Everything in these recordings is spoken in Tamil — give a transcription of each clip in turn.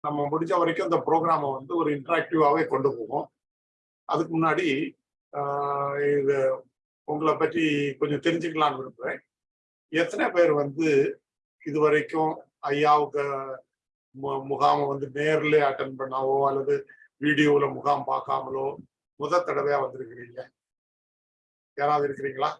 நம்ம முடிஞ்ச வரைக்கும் இந்த ப்ரோக்ராமை வந்து ஒரு இன்ட்ராக்டிவாகவே கொண்டு போவோம். அதுக்கு முன்னாடி இது உங்களை பற்றி கொஞ்சம் தெரிஞ்சுக்கலாம்னு விரும்புகிறேன் எத்தனை பேர் வந்து இது வரைக்கும் ஐயாவுக்கு மு- முகாமை வந்து நேரில் அட்டன் பண்ணாவோ அல்லது வீடியோவில் முகாம் பார்க்காமலோ முத தடவையாக வந்திருக்கிறீங்க? யாராவது இருக்கிறீங்களா?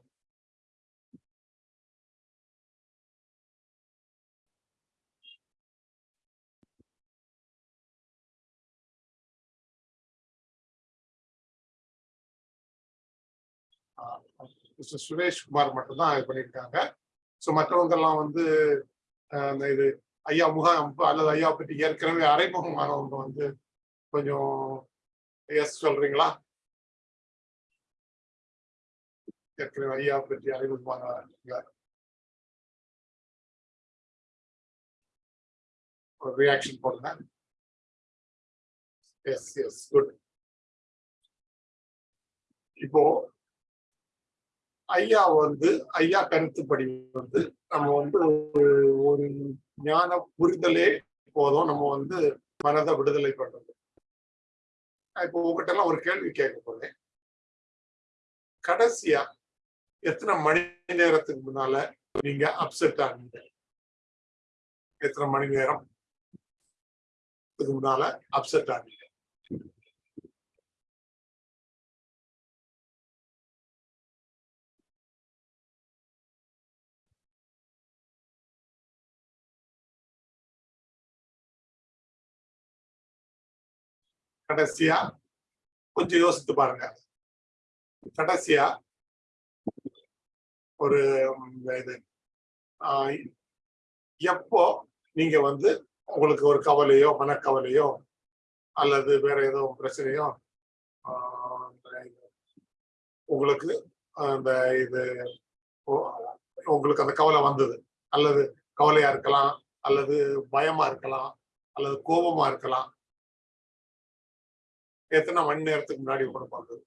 மிஸ்டர் சுரேஷ் குமார் மட்டும்தான் இது பண்ணியிருக்காங்க. ஸோ மற்றவங்கெல்லாம் வந்து அந்த இது ஐயா முகாம் அல்லது ஐயா பற்றி ஏற்கனவே அறைமுகமானவங்க வந்து கொஞ்சம் எஸ் சொல்றீங்களா? ஏற்கனவே ஐயா பற்றி அறிமுகமான ஒரு ரியாக்ஷன் போடுங்க. எஸ் எஸ் குட் இப்போ ஐயா வந்து ஐயா கருத்துப்படி வந்து நம்ம வந்து ஒரு- ஞான புரிதலே போதும். நம்ம வந்து மனதை விடுதலை பண்றது. இப்போ உங்ககிட்ட எல்லாம் ஒரு கேள்வி கேட்க போறேன். கடைசியா எத்தனை மணி நேரத்துக்கு முன்னால நீங்க அப்செட் ஆனீங்க? எத்தனை மணி நேரம்? இதுக்கு முன்னால அப்செட் ஆனீங்க? கடைசியா? கொஞ்சம் யோசித்து பாருங்க. கடைசியா? ஒரு இது. ஆஹ், எப்போ நீங்க வந்து உங்களுக்கு ஒரு கவலையோ மனக்கவலையோ அல்லது வேற ஏதோ பிரச்சனையோ உங்களுக்கு அந்த இது உங்களுக்கு அந்த கவலை வந்தது. அல்லது கவலையா இருக்கலாம் அல்லது பயமா இருக்கலாம் அல்லது கோபமா இருக்கலாம். எத்தனை மணி நேரத்துக்கு முன்னாடி உங்களுக்கு வந்தது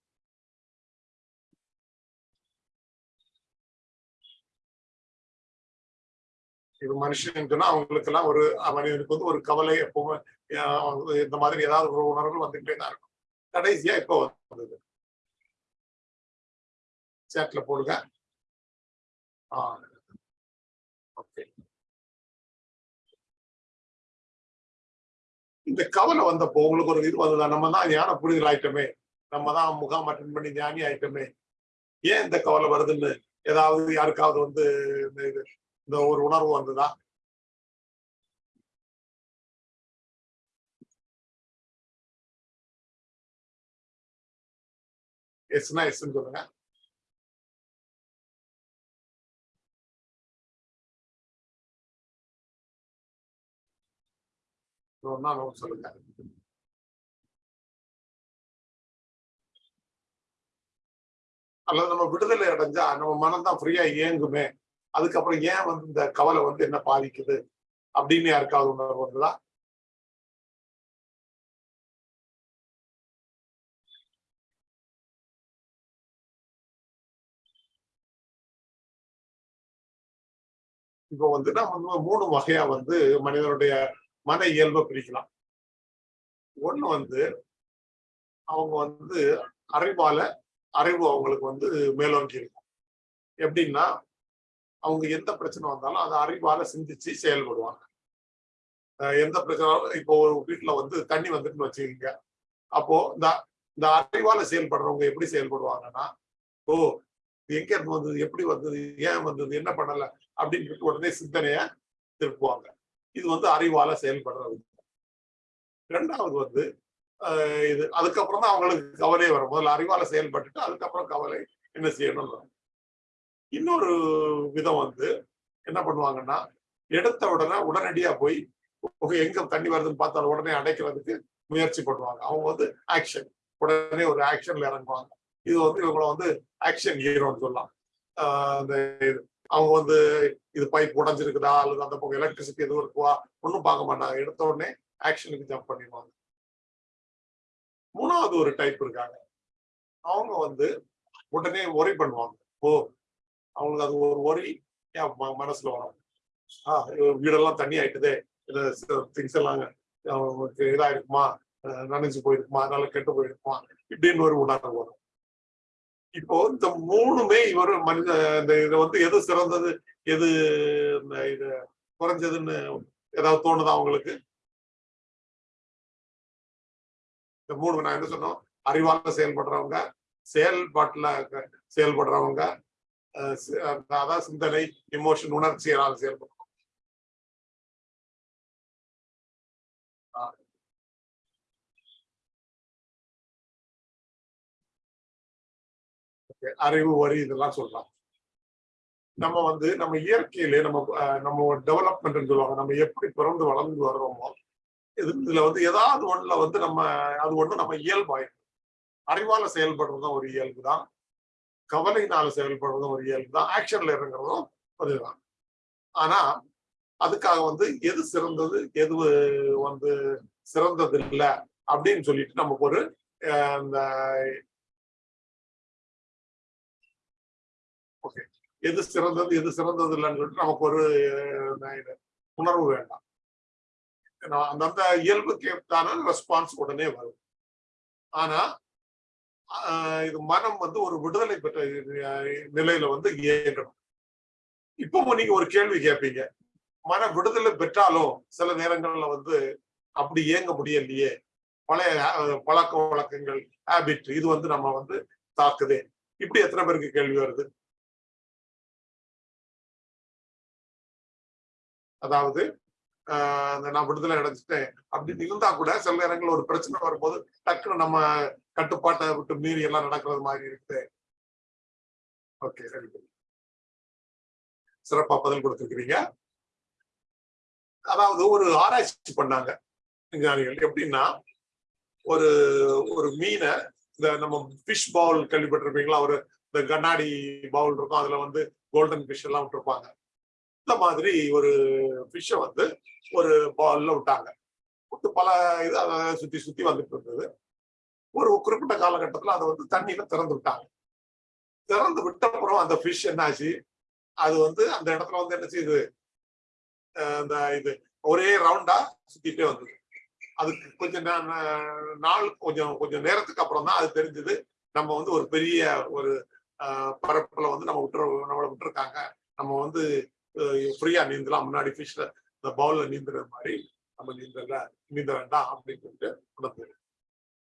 இது மனுஷனுக்குன்னா அவங்களுக்கு எல்லாம் ஒரு மனிதனுக்கு வந்து ஒரு கவலை எப்பவுமே இந்த மாதிரி ஏதாவது ஒரு உணர்வுகள் வந்துகிட்டே தான் இருக்கும். கடைசியா இப்போ வந்தது. சேட்ல போடுங்க. ஆஹ் இந்த கவலை வந்தப்போ உங்களுக்கு ஒரு இது வந்ததா நம்ம தான் ஞான புரிதல் ஆயிட்டமே. நம்ம தான் முகாம் அட்டன் பண்ணி ஞானி ஆயிட்டமே. ஏன் இந்த கவலை வருதுன்னு? ஏதாவது யாருக்காவது வந்து இந்த இந்த ஒரு உணர்வு வந்ததா? எஸ்னா எஸ்ன்னு சொல்லுங்க. சொல்லுங்க அல்லது நம்ம விடுதலை அடைஞ்சா நம்ம மனம் தான் ஃப்ரீயா இயங்குமே அதுக்கப்புறம் ஏன் வந்து இந்த கவலை வந்து என்ன பாதிக்குது அப்படின்னு யாருக்காவது உணர்வு வந்ததா? இப்போ வந்து நம்ம வந்து மூணு வகையா வந்து மனிதனுடைய மன இயல்பை பிரிக்கலாம். ஒண்ணு வந்து அவங்க வந்து அறிவால அறிவு அவங்களுக்கு வந்து மேலோங்கி இருக்கும். எப்படின்னா அவங்க எந்த பிரச்சனை வந்தாலும் அதை அறிவால சிந்திச்சு செயல்படுவாங்க. எந்த பிரச்சனை இப்போ ஒரு வீட்டுல வந்து தண்ணி வந்துட்டுன்னு வச்சுக்கீங்க. அப்போ இந்த இந்த அறிவால செயல்படுறவங்க எப்படி செயல்படுவாங்கன்னா ஓ எங்க இருந்து வந்தது? எப்படி வந்தது? ஏன் வந்தது? என்ன பண்ணல? அப்படின்னு சொல்லிட்டு உடனே சிந்தனைய திருப்புவாங்க. இது வந்து அறிவால செயல்படுறது ரெண்டாவது வந்து ஆஹ் இது அதுக்கப்புறம் தான் அவங்களுக்கு கவலை வரும். முதல்ல அறிவால செயல்பட்டுட்டு அதுக்கப்புறம் கவலை என்ன செய்யணும் இன்னொரு விதம் வந்து என்ன பண்ணுவாங்கன்னா எடுத்த உடனே உடனடியா போய் எங்க தண்ணி வருதுன்னு பார்த்தாலும் உடனே அடைக்கிறதுக்கு முயற்சி பண்ணுவாங்க. அவங்க வந்து ஆக்ஷன். உடனே ஒரு ஆக்ஷன்ல இறங்குவாங்க. இது வந்து இவங்களை வந்து ஆக்ஷன் ஹீரோன்னு சொல்லலாம். ஆஹ் அந்த இது. அவங்க வந்து இது பைப் உடஞ்சிருக்குதா? அல்லது அந்த பக்கம் எலக்ட்ரிசிட்டி எதுவும் இருக்குவா ஒன்றும் பார்க்க மாட்டாங்க. எடுத்த உடனே ஆக்ஷனுக்கு ஜம்ப் பண்ணிடுவாங்க. மூணாவது ஒரு டைப் இருக்காங்க. அவங்க வந்து உடனே ஒரி பண்ணுவாங்க. ஓ அவங்களுக்கு அது ஒரு ஒரி மனசுல வரும்? ஆஹ் வீடெல்லாம் தண்ணி ஆயிட்டுதே. திங்ஸ் எல்லாம் அவங்களுக்கு இதா இருக்குமா போயிருக்குமா? அதனால கெட்டு போயிருக்குமா? இப்படின்னு ஒரு உணர்வு வரும். இப்போ இந்த மூணுமே இவர் மனித இந்த இது வந்து எது சிறந்தது எது இந்த இது குறைஞ்சதுன்னு ஏதாவது தோணுதா அவங்களுக்கு இந்த மூணு நான் என்ன சொன்னோம்? அறிவால செயல்படுறவங்க செயல்பாட்டுல செயல்படுறவங்க அதாவது சிந்தனை இமோஷன் உணர்ச்சியால் செயல்படுறோம் அறிவு வரி இதெல்லாம் சொல்லலாம். நம்ம வந்து நம்ம இயற்கையிலே நம்ம நம்ம டெவலப்மெண்ட் சொல்லுவாங்க. நம்ம எப்படி பிறந்து வளர்ந்து வர்றோமோ இது இதுல வந்து ஏதாவது ஒண்ணுல வந்து நம்ம அது ஒண்ணு நம்ம இயல்பாயிடும். அறிவால செயல்படுறதும் ஒரு இயல்பு தான். கவலையினால செயல்படுறதும் ஒரு இயல்பு தான். ஆக்ஷன்ல இறங்குறதும் அதுதான். ஆனா அதுக்காக வந்து எது சிறந்தது எது வந்து சிறந்தது இல்லை அப்படின்னு சொல்லிட்டு நமக்கு ஒரு அஹ், இந்த எது சிறந்தது எது சிறந்தது இல்லைன்னு சொல்லிட்டு நமக்கு ஒரு உணர்வு வேண்டாம். ஏன்னா, அந்தந்த இயல்புக்கு ஏற்றான ரெஸ்பான்ஸ் உடனே வரும். ஆனா இது மனம் வந்து ஒரு விடுதலை பெற்ற நிலையில வந்து இயங்கணும். இப்போ நீங்க ஒரு கேள்வி கேட்பீங்க மன விடுதலை பெற்றாலும் சில நேரங்கள்ல வந்து அப்படி இயங்க முடியலையே. பழைய பழக்க வழக்கங்கள் ஹேபிட் இது வந்து நம்ம வந்து தாக்குதே. இப்படி எத்தனை பேருக்கு கேள்வி வருது? அதாவது ஆஹ் அந்த நான் விடுதலை அடைஞ்சிட்டேன் அப்படின்னு இருந்தா கூட சில நேரங்கள் ஒரு பிரச்சனை வரும்போது டக்குன்னு நம்ம கட்டுப்பாட்டை விட்டு மீறி எல்லாம் நடக்கிறது மாதிரி இருக்குது. ஓகே சரி சிறப்பா பதில் கொடுத்துருக்கிறீங்க. அதாவது ஒரு ஆராய்ச்சி பண்ணாங்க விஞ்ஞானிகள். எப்படின்னா ஒரு ஒரு மீனை இந்த நம்ம ஃபிஷ் பவுல் கேள்விப்பட்டிருப்பீங்களா? ஒரு இந்த கண்ணாடி பவுல் இருக்கும். அதுல வந்து கோல்டன் ஃபிஷ் எல்லாம் விட்டுருப்பாங்க. இந்த மாதிரி ஒரு ஃபிஷ்ஷை வந்து ஒரு பால்ல விட்டாங்க. விட்டு பல இது அதை சுத்தி சுத்தி வந்துட்டு இருந்தது. ஒரு குறிப்பிட்ட காலகட்டத்துல அதை வந்து தண்ணியில திறந்து விட்டாங்க. திறந்து விட்ட அப்புறம் அந்த ஃபிஷ் என்னாச்சு? அது வந்து அந்த இடத்துல வந்து என்ன செய்யுது அந்த இது ஒரே ரவுண்டா சுத்திட்டே வந்தது. அதுக்கு கொஞ்சம் நாள் கொஞ்சம் கொஞ்சம் நேரத்துக்கு அப்புறம் தான் அது தெரிஞ்சது. நம்ம வந்து ஒரு பெரிய ஒரு பரப்புல வந்து நம்ம விட்டுற நம்மளை விட்டுருக்காங்க. நம்ம வந்து ஃப்ரீயா நீந்தலாம். முன்னாடி ஃபிஷ்ல இந்த பவுல்ல நீந்துற மாதிரி நம்ம நீந்தல நீந்த வேண்டாம் அப்படின்னு சொல்லிட்டு உணர்ந்தது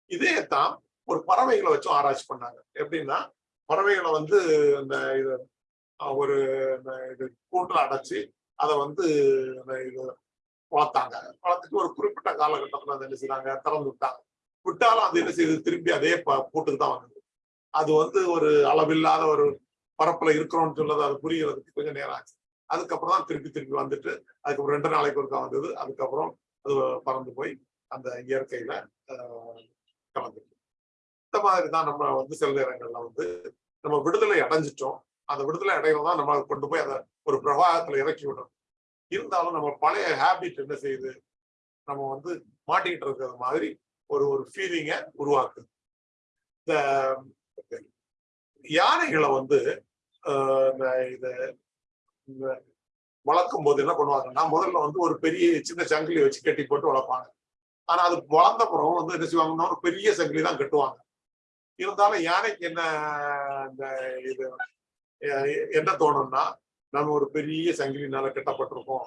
இதே தான் ஒரு பறவைகளை வச்சும் ஆராய்ச்சி பண்ணாங்க. எப்படின்னா பறவைகளை வந்து இந்த இது ஒரு இந்த இது கூட்டுல அடைச்சி அதை வந்து இது வளர்த்தாங்க. வளர்த்துட்டு ஒரு குறிப்பிட்ட காலகட்டத்துல அதை என்ன செய்யறாங்க திறந்து விட்டாங்க. விட்டாலும் அது என்ன செய்யுது திரும்பி அதே ப- கூட்டுக்கு தான் வந்தது. அது வந்து ஒரு அளவில்லாத ஒரு பரப்புல இருக்கிறோம்னு சொன்னது அது புரியறதுக்கு கொஞ்சம் நேரம் ஆச்சு. அதுக்கப்புறம் தான் திருப்பி திருப்பி வந்துட்டு அதுக்கப்புறம் ரெண்டு நாளைக்கு ஒருக்கா வந்தது அதுக்கப்புறம் அது பறந்து போய் அந்த இயற்கையில ஆஹ், கலந்துட்டு இந்த மாதிரி தான் நம்ம வந்து சில நேரங்கள்ல வந்து நம்ம விடுதலை அடைஞ்சிட்டோம். அந்த விடுதலை அடையிறது தான் நம்ம கொண்டு போய் அதை ஒரு பிரவாகத்துல இறக்கி விடணும் இருந்தாலும் நம்ம பழைய ஹேபிட் என்ன செய்யுது? நம்ம வந்து மாட்டிக்கிட்டு இருக்கிறது மாதிரி ஒரு ஒரு ஃபீலிங்கை உருவாக்குது. இந்த யானைகளை வந்து ஆஹ், இந்த இது இந்த வளர்க்கும் போது என்ன பண்ணுவாங்கன்னா முதல்ல வந்து ஒரு பெரிய சின்ன சங்கிலி வச்சு கட்டி போட்டு வளர்ப்பாங்க. ஆனா அது வளர்ந்த அப்புறம் வந்து என்ன செய்வாங்கன்னா ஒரு பெரிய சங்கிலி தான் கட்டுவாங்க. இருந்தாலும் யானைக்கு என்ன இந்த இது என்ன தோணும்னா நம்ம ஒரு பெரிய சங்கிலினால கட்டப்பட்டிருக்கோம்.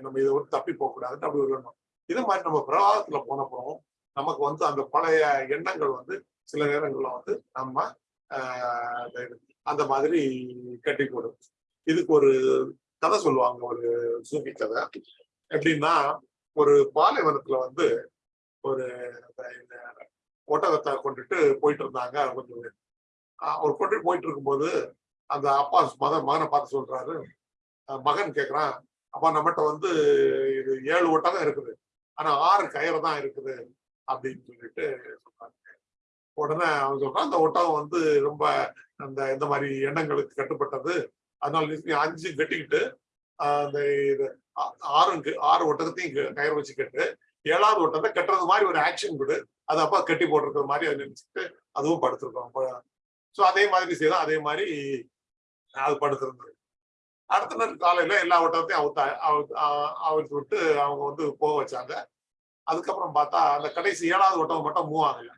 நம்ம இதை வந்து தப்பி போக கூடாதுன்னு அப்படி ஒரு எண்ணம். மாதிரி நம்ம பிரவாகத்துல போனப்புறம் நமக்கு வந்து அந்த பழைய எண்ணங்கள் வந்து சில நேரங்கள்ல வந்து நம்ம ஆஹ் அந்த அந்த மாதிரி கட்டி போடும் இதுக்கு ஒரு கதை சொல்லுவாங்க ஒரு சூஃபி கதை. எப்படின்னா ஒரு பாலைவனத்துல வந்து ஒரு இந்த ஒட்டகத்தை கொண்டுட்டு போயிட்டு இருந்தாங்க கொஞ்சம் அவர் கொண்டுட்டு போயிட்டு இருக்கும்போது அந்த அப்பா மகன் மகனை பார்த்து சொல்றாரு. மகன் கேக்குறான் அப்பா நம்மகிட்ட வந்து இது ஏழு ஒட்டகம் இருக்குது. ஆனா ஆறு கயிறு தான் இருக்குது. அப்படின்னு சொல்லிட்டு சொல்றாங்க உடனே அவன் சொல்றான் அந்த ஒட்டகம் வந்து ரொம்ப அந்த இந்த மாதிரி எண்ணங்களுக்கு கட்டுப்பட்டது. அதனால நீ அஞ்சு கட்டிக்கிட்டு அந்த இது ஆ- ஆறும் ஆறு ஒட்டகத்தையும் கயிறு வச்சு கட்டு ஏழாவது ஓட்டத்தை கட்டுறது மாதிரி ஒரு ஆக்ஷன் கொடு. அது அப்பா கட்டி போட்டிருக்கிற மாதிரி அதை நினைச்சிட்டு அதுவும் படுத்திருக்கோம் ஸோ அதே மாதிரி செய்தோம். அதே மாதிரி அது படுத்திருந்தது. அடுத்த நாள் காலையில எல்லா ஓட்டத்தையும் அவுத்த அவுத்து- அவுத்து விட்டு அவங்க வந்து போக வச்சாங்க. அதுக்கப்புறம் பார்த்தா அந்த கடைசி ஏழாவது ஒட்டகம் மட்டும் மூவ் ஆகல.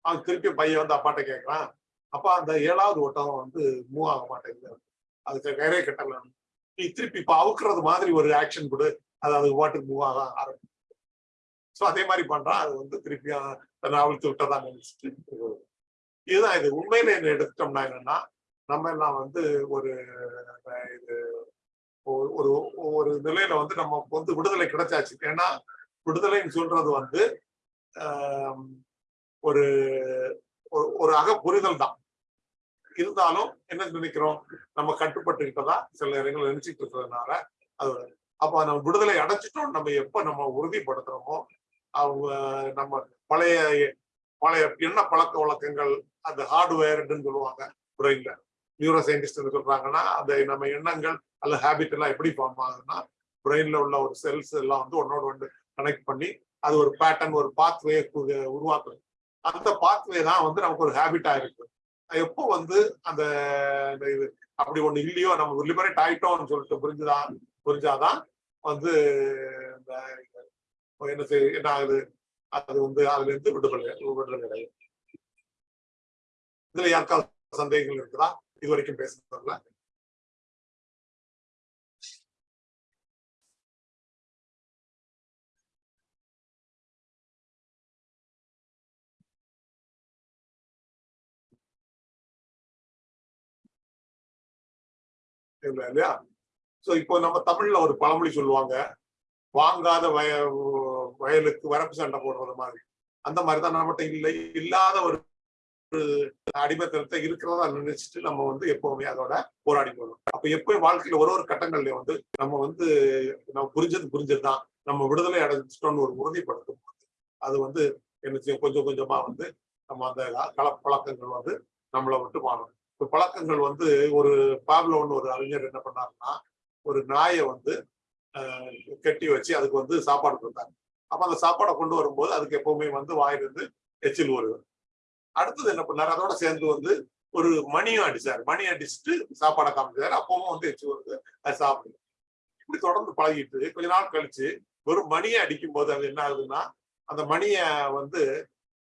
அவன் திருப்பி பையன் வந்து அப்பாட்ட கேட்கறான் அப்பா அந்த ஏழாவது ஒட்டகம் வந்து மூவ் ஆக மாட்டேங்குது. அதுக்கு கயிறே கட்டலாம் நீ திருப்பி இப்ப அவுக்குறது மாதிரி ஒரு ஆக்ஷன் கொடு. அது அதுக்கு பாட்டுக்கு மூவ் ஆக ஆரம்பிக்கும். ஸோ அதே மாதிரி பண்றான். அது வந்து திருப்பி தன்னை அவிழ்த்து விட்டதா நினைச்சிட்டு இதுதான் இது. உண்மையில என்ன எடுத்துட்டோம்னா என்னன்னா நம்ம எல்லாம் வந்து ஒரு இது ஒரு- ஒரு ஒரு நிலையில வந்து நம்ம வந்து விடுதலை கிடைச்சாச்சு. ஏன்னா விடுதலைன்னு சொல்றது வந்து ஒரு ஒரு- ஒரு அக புரிதல் தான். இருந்தாலும் என்ன நினைக்கிறோம்? நம்ம கட்டுப்பட்டுக்கிட்டதா சில இடங்கள் நினைச்சிட்டு இருக்கிறதுனால அது அப்ப நம்ம விடுதலை அடைச்சிட்டோம் நம்ம எப்ப நம்ம உறுதிப்படுத்துறோமோ அவங்க நம்ம பழைய பழைய எண்ண பழக்க வழக்கங்கள் அந்த ஹார்ட்வேர்டுன்னு சொல்லுவாங்க பிரெயின்ல நியூரோ சயின்டிஸ்ட் சொல்றாங்கன்னா அந்த நம்ம எண்ணங்கள் அல்ல ஹேபிட் எல்லாம் எப்படி ஃபார்ம் ஆகுதுன்னா பிரெயின்ல உள்ள ஒரு செல்ஸ் எல்லாம் வந்து ஒன்னோட ஒன்று கனெக்ட் பண்ணி அது ஒரு பேட்டர்ன் ஒரு பாத்வே உருவாக்குறது அந்த பாத்வே தான் வந்து நமக்கு ஒரு ஹேபிட்டா இருக்கு. எப்போ வந்து அந்த இந்த இது அப்படி ஒண்ணு இல்லையோ நம்ம லிபரேட் ஆயிட்டோம்னு சொல்லிட்டு புரிஞ்சுதான் புரிஞ்சாதான் வந்து இந்த என்ன செய் என்ன ஆகுது? அது வந்து அதுல இருந்து விடுதலை விடுதலை கிடையாது. இதுல யாருக்காவது சந்தேகங்கள் இருக்குதா? இது வரைக்கும் பேசுறதுல இல்லையா? சோ இப்போ நம்ம தமிழ்ல ஒரு பழமொழி சொல்லுவாங்க. வாங்காத வய வயலுக்கு வரப்பு சண்டை போடுறது மாதிரி. அந்த மாதிரி தான் நம்மகிட்ட இல்லை. இல்லாத ஒரு அடிமைத்தனத்தை இருக்கிறதா நினைச்சிட்டு நம்ம வந்து எப்பவுமே அதோட போராடி போகணும் அப்ப எப்பயும் வாழ்க்கையில ஒரு ஒரு கட்டங்கள்ல வந்து நம்ம வந்து நம்ம புரிஞ்சது புரிஞ்சதுதான். நம்ம விடுதலை அடைஞ்சிட்டோம்னு ஒரு உறுதிப்படுத்தும் போது அது வந்து என்ன செய்யும்? கொஞ்சம் கொஞ்சமா வந்து நம்ம அந்த கலப்பழக்கங்கள் வந்து நம்மளை விட்டு மாறணும் பழக்கங்கள் வந்து ஒரு பாப்லோன்னு ஒரு அறிஞர் என்ன பண்ணாருன்னா ஒரு நாயை வந்து ஆஹ், கட்டி வச்சு அதுக்கு வந்து சாப்பாடு கொடுத்தாங்க அப்ப அந்த சாப்பாடை கொண்டு வரும்போது அதுக்கு எப்பவுமே வந்து வாயிலிருந்து எச்சில் வருவார் அடுத்தது என்ன பண்ணாரு? அதோட சேர்ந்து வந்து ஒரு மணியும் அடிச்சாரு. மணி அடிச்சுட்டு சாப்பாடை காமிச்சாரு. அப்பவும் வந்து எச்சில் வருது அது சாப்பிடுது இப்படி தொடர்ந்து பழகிட்டு கொஞ்ச நாள் கழிச்சு வெறும் மணியை அடிக்கும் போது அது என்ன ஆகுதுன்னா அந்த மணியை வந்து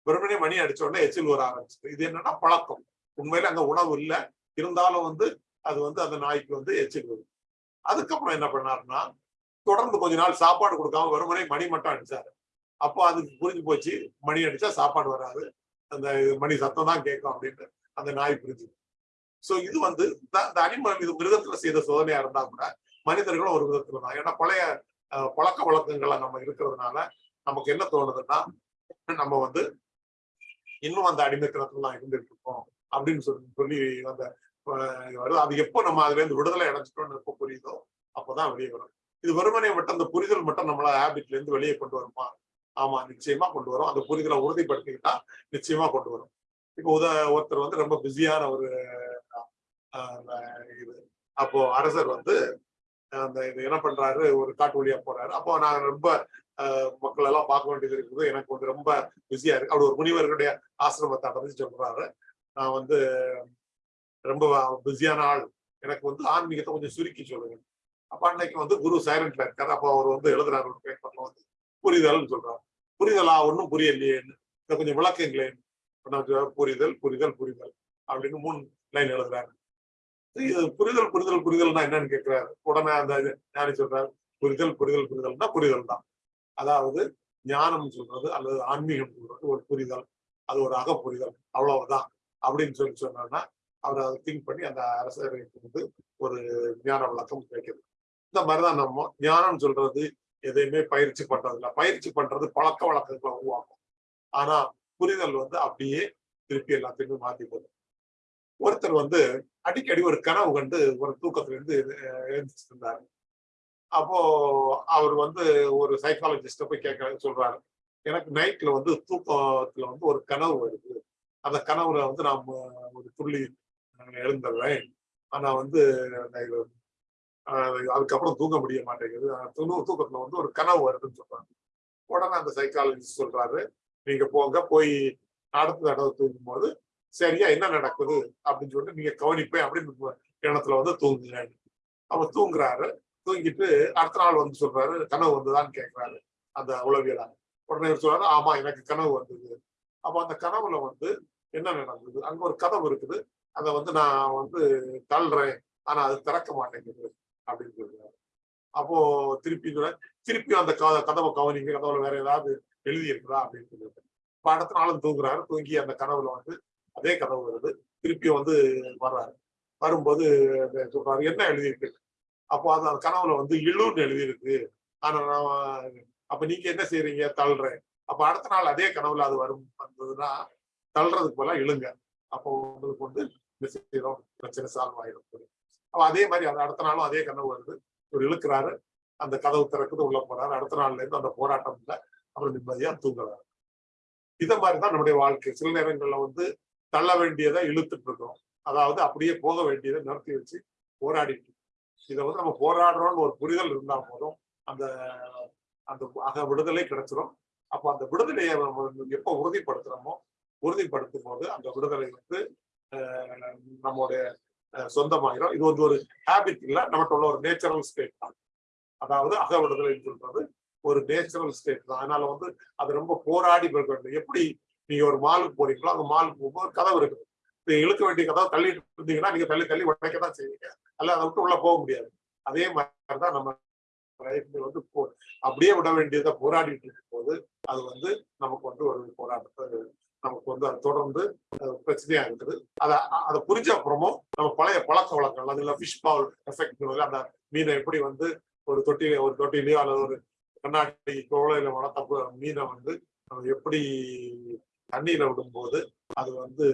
வெறுமனே மணி அடிச்ச உடனே எச்சில் வர ஆரம்பிச்சு இது என்னன்னா பழக்கம். உண்மையில அங்க உணவு இல்லை. இருந்தாலும் வந்து அது வந்து அந்த நாய்க்கு வந்து எச்சில் அதுக்கப்புறம் என்ன பண்ணாருன்னா தொடர்ந்து கொஞ்ச நாள் சாப்பாடு கொடுக்காம வெறுமனே மணி மட்டும் அடிச்சாரு. அப்போ அதுக்கு புரிஞ்சு போச்சு மணி அடிச்சா சாப்பாடு வராது. அந்த மணி சத்தம் தான் கேட்கும் அப்படின்ட்டு அந்த நாய் புரிஞ்சு சோ இது வந்து இந்த- இந்த அனிமல் இது மிருகத்துல செய்த சோதனையா இருந்தா கூட மனிதர்களும் ஒரு விதத்துல தான். ஏன்னா பழைய அஹ், பழக்க வழக்கங்களை நம்ம இருக்கிறதுனால நமக்கு என்ன தோணுதுன்னா நம்ம வந்து இன்னும் அந்த அடிமைத்தனத்துல இருந்துட்டு இருக்கோம். அப்படின்னு சொல்லி சொல்லி அந்த வருது. அது எப்போ நம்ம அதுல இருந்து விடுதலை அடைஞ்சிட்டோம்னு எப்போ புரியுதோ அப்பதான் வெளியே வரும். இது வெறுமனே மட்டும் அந்த புரிதல் மட்டும் நம்மள ஹேபிட்ல இருந்து வெளியே கொண்டு வருமா? ஆமா நிச்சயமா கொண்டு வரும். அந்த புரிதலை உறுதிப்படுத்திக்கிட்டா நிச்சயமா கொண்டு வரும். இப்போ உத ஒருத்தர் வந்து ரொம்ப பிஸியான ஒரு இது. அப்போ அரசர் வந்து அந்த இது என்ன பண்றாரு? ஒரு காட்டு வழியா போறாரு. அப்போ நான் ரொம்ப ஆஹ், மக்கள் எல்லாம் பார்க்க வேண்டியது இருக்குது. எனக்கு வந்து ரொம்ப பிஸியா இருக்கு. அப்படி ஒரு முனிவர்களுடைய ஆசிரமத்தை அடைஞ்சு சொல்றாரு நான் வந்து ரொம்ப பிஸியான ஆள். எனக்கு வந்து ஆன்மீகத்தை கொஞ்சம் சுருக்கி சொல்லுங்க. அப்ப அன்னைக்கு வந்து குரு சைலண்ட்ல இருக்காரு. அப்போ அவர் வந்து எழுதுறாரு ஒரு பேப்பர்ல வந்து. புரிதல்னு சொல்றாரு. புரிதலா ஒன்றும் புரியலையேன்னு. இதை கொஞ்சம் விளக்குங்களேன். புரிதல் புரிதல் புரிதல் அப்படின்னு மூணு லைன் எழுதுறாரு. இது புரிதல் புரிதல் புரிதல்னா என்னன்னு கேட்கிறாரு உடனே அந்த இது ஞானி சொல்றாரு? புரிதல் புரிதல் புரிதல்னா புரிதல் தான் அதாவது ஞானம் சொல்றது அல்லது ஆன்மீகம் சொல்றது ஒரு புரிதல். அது ஒரு அக புரிதல் அவ்வளவுதான். அப்படின்னு சொல்லி சொன்னான்னா அவர் அதை திங்க் பண்ணி அந்த அரசருக்கு வந்து ஒரு ஞான விளக்கம் கிடைக்குது. இந்த மாதிரிதான் நம்ம ஞானம் சொல்றது எதையுமே பயிற்சி பண்றது இல்லை பயிற்சி பண்றது பழக்க வழக்கங்களை உருவாக்கும். ஆனா புரிதல் வந்து அப்படியே திருப்பி எல்லாத்தையுமே மாத்தி போதும் ஒருத்தர் வந்து அடிக்கடி ஒரு கனவு கண்டு ஒரு தூக்கத்துல இருந்து அஹ், இருந்தாரு. அப்போ அவர் வந்து ஒரு சைக்காலஜிஸ்ட போய் கேட்க சொல்றாரு. எனக்கு நைட்ல வந்து தூக்கத்துல வந்து ஒரு கனவு வருது. அந்த கனவுல வந்து நாம் ஒரு துள்ளி அஹ், எழுந்துடுறேன் ஆனா வந்து அதுக்கப்புறம் தூங்க முடிய மாட்டேங்குது. துணு தூக்கத்துல வந்து ஒரு கனவு வருதுன்னு சொல்றாங்க. உடனே அந்த சைக்காலஜிஸ்ட் சொல்றாரு நீங்க போங்க போய் அடுத்த தடவை தூங்கும் போது சரியா என்ன நடக்குது? அப்படின்னு சொல்லிட்டு நீங்க கவனிப்பேன் அப்படின்னு எண்ணத்துல வந்து தூங்குங்க. அவர் தூங்குறாரு. தூங்கிட்டு அடுத்த நாள் வந்து சொல்றாரு கனவு வந்துதான்னு கேட்கிறாரு அந்த உளவியலா உடனே சொல்றாரு ஆமா எனக்கு கனவு வந்தது. அப்ப அந்த கனவுல வந்து என்ன நடந்தது? அங்க ஒரு கதவு இருக்குது. அதை வந்து நான் வந்து தள்ளுறேன். ஆனா அது திறக்க மாட்டேங்குது அப்படின்னு சொல்றாரு. அப்போ திருப்பி சொல்றாரு, திருப்பி அந்த கதவை கவனிங்க கதவுல வேற ஏதாவது எழுதி இருக்குதா அப்படின்னு சொல்லிட்டு. இப்ப அடுத்த நாளும் தூங்குறாரு. தூங்கி அந்த கனவுல வந்து அதே கதவு வருது. திருப்பி வந்து வர்றாரு. வரும்போது சொல்றாரு என்ன எழுதியிருக்கு? அப்போ அது அந்த கனவுல வந்து இழுன்னு எழுதியிருக்கு. ஆனா நான் அப்ப நீங்க என்ன செய்யறீங்க தள்ளுறேன். அப்ப அடுத்த நாள் அதே கனவுல அது வரும் வந்ததுன்னா தள்ளுறதுக்கு போல இழுங்க. அப்போ உங்களுக்கு வந்து நிச்சயம் பிரச்சனை சால்வ் ஆயிடும் அப்ப அதே மாதிரி அது அடுத்த நாளும் அதே கனவு வருது. இவர் இழுக்கிறாரு. அந்த கதவு திறக்குது உள்ள போறாரு. அடுத்த நாள்ல இருந்து அந்த போராட்டம் இல்லை. அப்புறம் நிம்மதியா தூங்குறாரு. இத மாதிரிதான் நம்முடைய வாழ்க்கை. சில நேரங்கள்ல வந்து தள்ள வேண்டியதை இழுத்துட்டு இருக்கோம். அதாவது அப்படியே போக வேண்டியதை நிறுத்தி வச்சு போராடிட்டு இதை வந்து நம்ம போராடுறோம்னு ஒரு புரிதல் இருந்தா போதும். அந்த அந்த அக விடுதலை கிடைச்சிரும். அப்போ அந்த விடுதலையை நம்ம வந்து எப்போ உறுதிப்படுத்துறோமோ உறுதிப்படுத்தும் போது அந்த விடுதலை வந்து நம்மளுடைய சொந்தமாயிரும். இது வந்து ஒரு ஹேபிட் இல்லை நமக்கு உள்ள ஒரு நேச்சுரல் ஸ்டேட் தான். அதாவது அக விடுதலைன்னு சொல்றது ஒரு நேச்சுரல் ஸ்டேட் தான். அதனால வந்து அது ரொம்ப போராடி போக வேண்டும் எப்படி நீங்க ஒரு மாலுக்கு போறீங்களோ அந்த மாலுக்கு போகும்போது கதவு இருக்குது. நீங்க இழுக்க வேண்டிய கதவை தள்ளிட்டு இருந்தீங்கன்னா நீங்க தள்ளி தள்ளி உடைக்க தான் செய்வீங்க. அல்ல அதை விட்டு உள்ள போக முடியாது. அதே மாதிரி தான் நம்ம வந்து போ- அப்படியே விட வேண்டியதை போராடிட்டு இருக்கும் போது அது வந்து நமக்கு வந்து ஒரு போராட்டத்தை நமக்கு வந்து அது தொடர்ந்து பிரச்சனையா இருக்குது. அதை அதை புரிஞ்ச அப்புறமும் நம்ம பழைய பழக்க வழக்கங்கள் அதுல ஃபிஷ் பவுல் எஃபெக்ட் அந்த மீனை எப்படி வந்து ஒரு தொட்டி ஒரு தொட்டிலையோ அல்லது ஒரு கண்ணாடி குவளையில வளர்த்த மீனை வந்து நம்ம எப்படி தண்ணியில விடும்போது அது வந்து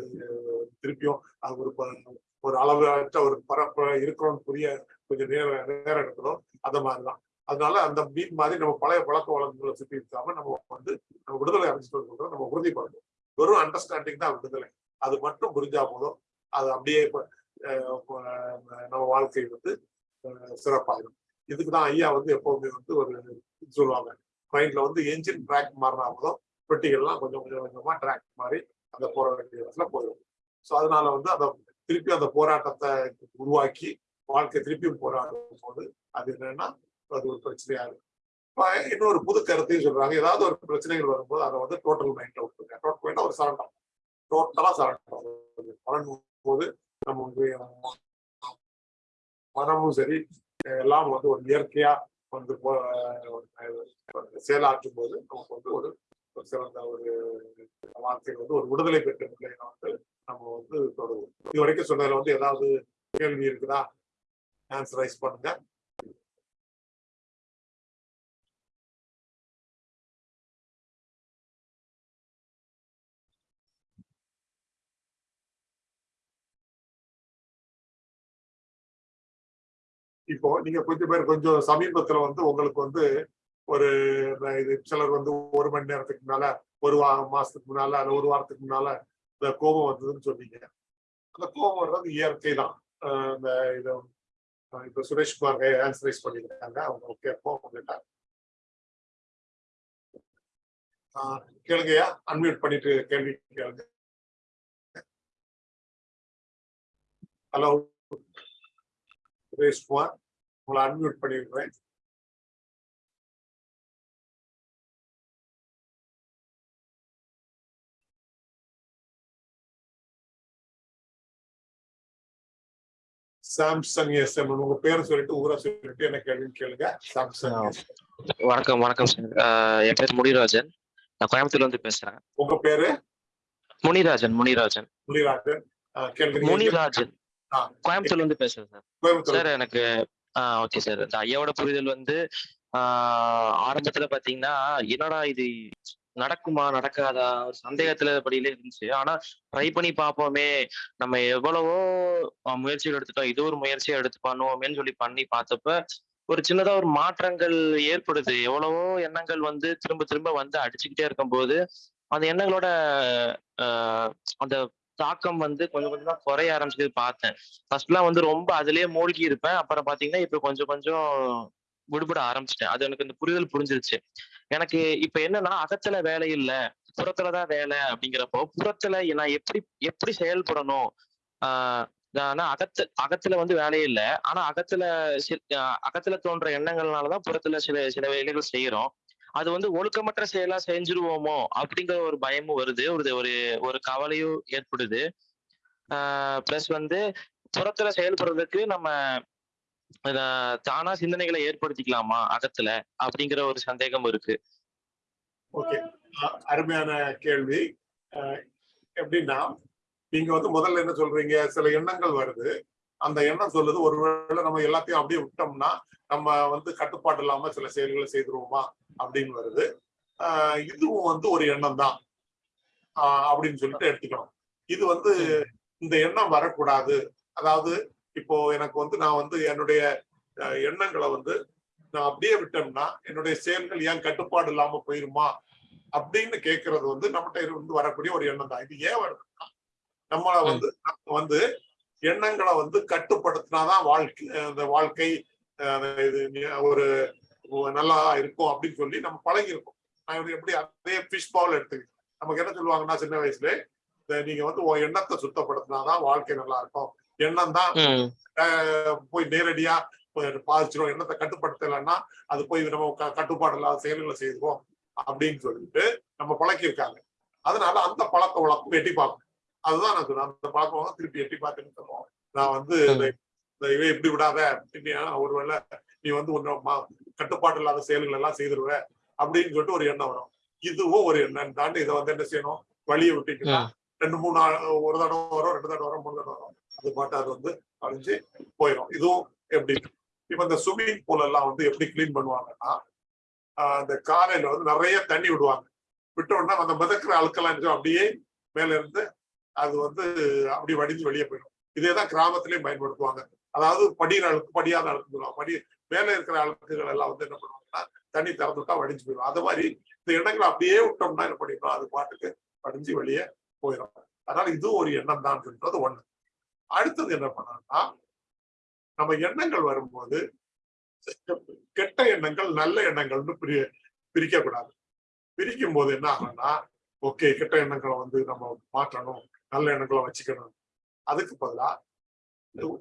திருப்பியும் அது ஒரு ப- ஒரு அளவற்ற ஒரு பரப்ப இருக்கிறோம்னு புரிய கொஞ்சம் நேரம் நேரம் எடுக்கணும். அந்த மாதிரிதான். அதனால அந்த மீன் மாதிரி நம்ம பழைய பழக்க வழக்கங்களை சுற்றி இருக்காம நம்ம வந்து நம்ம விடுதலை அடைஞ்சிட்டு நம்ம உறுதிப்படணும் வெறும் அண்டர்ஸ்டாண்டிங் தான் விடுதலை. அது மட்டும் புரிஞ்சா போதும். அது அப்படியே நம்ம வாழ்க்கை வந்து சிறப்பாகும் இதுக்கு தான் ஐயா வந்து எப்பவுமே வந்து ஒரு இது சொல்லுவாங்க ட்ரெயின்ல வந்து என்ஜின் ட்ராக் மாறினா போதும். பெட்டிகள்லாம் கொஞ்சம் கொஞ்சம் கொஞ்சமா ட்ராக் மாறி அந்த போற வேண்டிய இடத்துல போயிடும் ஸோ அதனால வந்து அந்த திருப்பி அந்த போராட்டத்தை உருவாக்கி வாழ்க்கை திருப்பியும் போராடும் போது அது என்னன்னா அது ஒரு பிரச்சனையா இருக்கும். இன்னொரு புது கருத்தையும் சொல்றாங்க. ஏதாவது ஒரு பிரச்சனைகள் வரும்போது அதை வந்து டோட்டல் மைண்ட்ல விட்டுருங்க. டோட்டல் மைண்ட் ஒரு சரண்டர் டோட்டலா சரண்டர் வழங்கும் போது நம்ம வந்து மனமும் சரி எல்லாம் வந்து ஒரு இயற்கையா வந்து செயலாற்றும் போது நமக்கு வந்து ஒரு ஒரு சிறந்த ஒரு வாழ்க்கையில் வந்து ஒரு விடுதலை பெற்ற நிலையில வந்து நம்ம வந்து தொடருவோம். இது வரைக்கும் சொன்னதுல வந்து ஏதாவது கேள்வி இருக்குதா? ஆன்சரைஸ் பண்ணுங்க. இப்போ நீங்க கொஞ்சம் பேர் கொஞ்சம் சமீபத்துல வந்து உங்களுக்கு வந்து ஒரு இது சிலர் வந்து ஒரு மணி நேரத்துக்கு முன்னால ஒரு வா மாசத்துக்கு முன்னால அல்ல ஒரு வாரத்துக்கு முன்னால இந்த கோபம் வந்ததுன்னு சொன்னீங்க. அந்த கோபம் வர்றது இயற்கை தான். இந்த இது இப்ப சுரேஷ்குமார் ஆன்சரைஸ் பண்ணியிருக்காங்க. அவங்க கேட்போம் உங்ககிட்ட ஆஹ் கேளுங்கய்யா அன்மியூட் பண்ணிட்டு கேள்வி கேளுங்க. ஹலோ சுரேஷ்குமார். உங்களை அன்மியூட் பண்ணிருக்கிறேன் சாம்சங் எஸ் எம் உங்க பேரை சொல்லிட்டு ஊரை சொல்லிட்டு என்ன கேள்வின்னு கேளுங்க. சாம்சங். வணக்கம் வணக்கம் என் பேர் முனிராஜன். நான் கோயம்புத்தூர்ல இருந்து பேசுறேன். உங்க பேரு? முனிராஜன் முனிராஜன். முனிராஜன். முனிராஜன். கோயம்புத்தூர்ல இருந்து பேசுறேன் சார் கோயம்புத்தூர் சார் எனக்கு ஓகே சார் இந்த ஐயாவோட புரிதல் வந்து ஆஹ் ஆரம்பத்துல பாத்தீங்கன்னா என்னடா இது நடக்குமா நடக்காதா ஒரு சந்தேகத்துல படியில இருந்துச்சு. ஆனா ட்ரை பண்ணி பார்ப்போமே நம்ம எவ்வளவோ முயற்சிகள் எடுத்துட்டோம். இது ஒரு முயற்சியை எடுத்து பண்ணுவோமேன்னு சொல்லி பண்ணி பார்த்தப்ப ஒரு சின்னதா ஒரு மாற்றங்கள் ஏற்படுது. எவ்வளவோ எண்ணங்கள் வந்து திரும்ப திரும்ப வந்து அடிச்சுக்கிட்டே இருக்கும்போது அந்த எண்ணங்களோட ஆஹ், அந்த தாக்கம் வந்து கொஞ்சம் கொஞ்சமா குறைய ஆரம்பிச்சது பார்த்தேன். ஃபர்ஸ்ட்லாம் வந்து ரொம்ப அதுலயே மூழ்கி இருப்பேன். அப்புறம் பாத்தீங்கன்னா இப்ப கொஞ்சம் கொஞ்சம் விடுபட ஆரம்பிச்சிட்டேன். அது எனக்கு இந்த புரிதல் புரிஞ்சிருச்சு. எனக்கு இப்ப என்னன்னா அகத்துல வேலை இல்ல. புறத்துலதான் வேலை அப்படிங்கிறப்போ புறத்துல நான் எப்படி எப்படி செயல்படணும்? ஆஹ் ஆனா அகத்து அகத்துல வந்து வேலையே இல்லை. ஆனா அகத்துல அகத்துல தோன்ற எண்ணங்கள்னாலதான் புறத்துல சில சில வேலைகள் செய்யறோம் அது வந்து ஒழுக்கமற்ற செயலா செஞ்சுருவோமோ அப்படிங்கிற ஒரு பயமும் வருது. ஒரு ஒரு ஒரு கவலையும் ஏற்படுது. ப்ளஸ் வந்து புறத்துல செயல்படுறதுக்கு நம்ம தானா சிந்தனைகளை ஏற்படுத்திக்கலாமா அகத்துல அப்படிங்கிற ஒரு சந்தேகம் இருக்கு. ஓகே. அருமையான கேள்வி. எப்படின்னா நீங்க வந்து முதல்ல என்ன சொல்றீங்க? சில எண்ணங்கள் வருது. அந்த எண்ணம் சொல்லுது. ஒருவேளை நம்ம எல்லாத்தையும் அப்படியே விட்டோம்னா நம்ம வந்து கட்டுப்பாடு இல்லாம சில செயல்களை செய்துருவோமா அப்படின்னு வருது. இதுவும் வந்து ஒரு எண்ணம் தான். அப்படின்னு சொல்லிட்டு எடுத்துக்கணும். இது வந்து இந்த எண்ணம் வரக்கூடாது. அதாவது இப்போ எனக்கு வந்து நான் வந்து என்னுடைய எண்ணங்களை வந்து நான் அப்படியே விட்டோம்னா என்னுடைய செயல்கள் ஏன் கட்டுப்பாடு இல்லாம போயிருமா அப்படின்னு கேட்கறது வந்து நம்மகிட்ட இருந்து வரக்கூடிய ஒரு எண்ணம் தான். இது ஏன் வருதுன்னா நம்மள வந்து நம்ம வந்து எண்ணங்களை வந்து கட்டுப்படுத்தினாதான் வாழ்க்கை அந்த வாழ்க்கை இது ஒரு நல்லா இருக்கும் அப்படின்னு சொல்லி நம்ம பழகிருக்கோம் நான் இப்படி எப்படி அதே ஃபிஷ் பவுல் எடுத்துக்கிட்டேன். நமக்கு என்ன சொல்லுவாங்கன்னா சின்ன வயசுல நீங்க வந்து உன் எண்ணத்தை சுத்தப்படுத்தினாதான் வாழ்க்கை நல்லா இருக்கும். எண்ணம் தான் போய் நேரடியா பாதிச்சிடும் எண்ணத்தை கட்டுப்படுத்தலைன்னா அது போய் நம்ம கட்டுப்பாடு இல்லாத செயல்களை செய்வோம் அப்படின்னு சொல்லிட்டு நம்ம பழக்கியிருக்காங்க. அதனால அந்த பழக்க வழக்கம் எட்டி பார்க்கணும் அதுதான் நான் சொல்றேன் அந்த வழக்கம் திருப்பி எட்டி பார்த்துன்னு சொல்லுவோம் நான் வந்து இவை இப்படி விடாத ஒருவேளை நீ வந்து உன்னை ம- கட்டுப்பாடு இல்லாத செயல்கள் எல்லாம் செய்திருவ அப்படின்னு சொல்லிட்டு ஒரு எண்ணம் வரும். இதுவும் ஒரு எண்ணம். தாண்டி இதை வந்து என்ன செய்யணும்? வழியை விட்டீங்கன்னா ரெண்டு மூணு ஒரு தடவை வரும் ரெண்டு தடவை வரும் மூணு தடவை வரும். அது பாட்டு அது வந்து அழிஞ்சு போயிடும் இதுவும் எப்படி? இப்ப இந்த ஸ்விம்மிங் பூல் எல்லாம் வந்து எப்படி கிளீன் பண்ணுவாங்கன்னா அந்த காலையில வந்து நிறைய தண்ணி விடுவாங்க. விட்ட உடனே அந்த மிதக்கிற அழுக்கெல்லாம் அப்படியே மேல இருந்து அது வந்து அப்படி வடிஞ்சு வெளியே போயிடும். இதே தான் கிராமத்திலயும் பயன்படுத்துவாங்க. அதாவது படிகிற அழுக்கு படியாத அழுக்கு சொல்லுவாங்க. படி மேல இருக்கிற அழுக்குகள் எல்லாம் வந்து என்ன பண்ணுவாங்கன்னா தண்ணி திறந்து விட்டா வடிஞ்சு போயிடும். அது மாதிரி இந்த எண்ணங்களை அப்படியே விட்டோம்னா என்ன பண்ணிடும் அது பாட்டுக்கு வடிஞ்சு வெளியே போயிடும். அதனால இதுவும் ஒரு எண்ணம் தான் சொல்றது ஒண்ணு. அடுத்தது என்ன பண்ணணும்னா நம்ம எண்ணங்கள் வரும்போது கெட்ட எண்ணங்கள் நல்ல எண்ணங்கள்னு பிரி பிரிக்க கூடாது பிரிக்கும் போது என்ன ஆகும்னா ஓகே கெட்ட எண்ணங்களை வந்து நம்ம மாற்றணும். நல்ல எண்ணங்களை வச்சுக்கணும். அதுக்கு பதிலா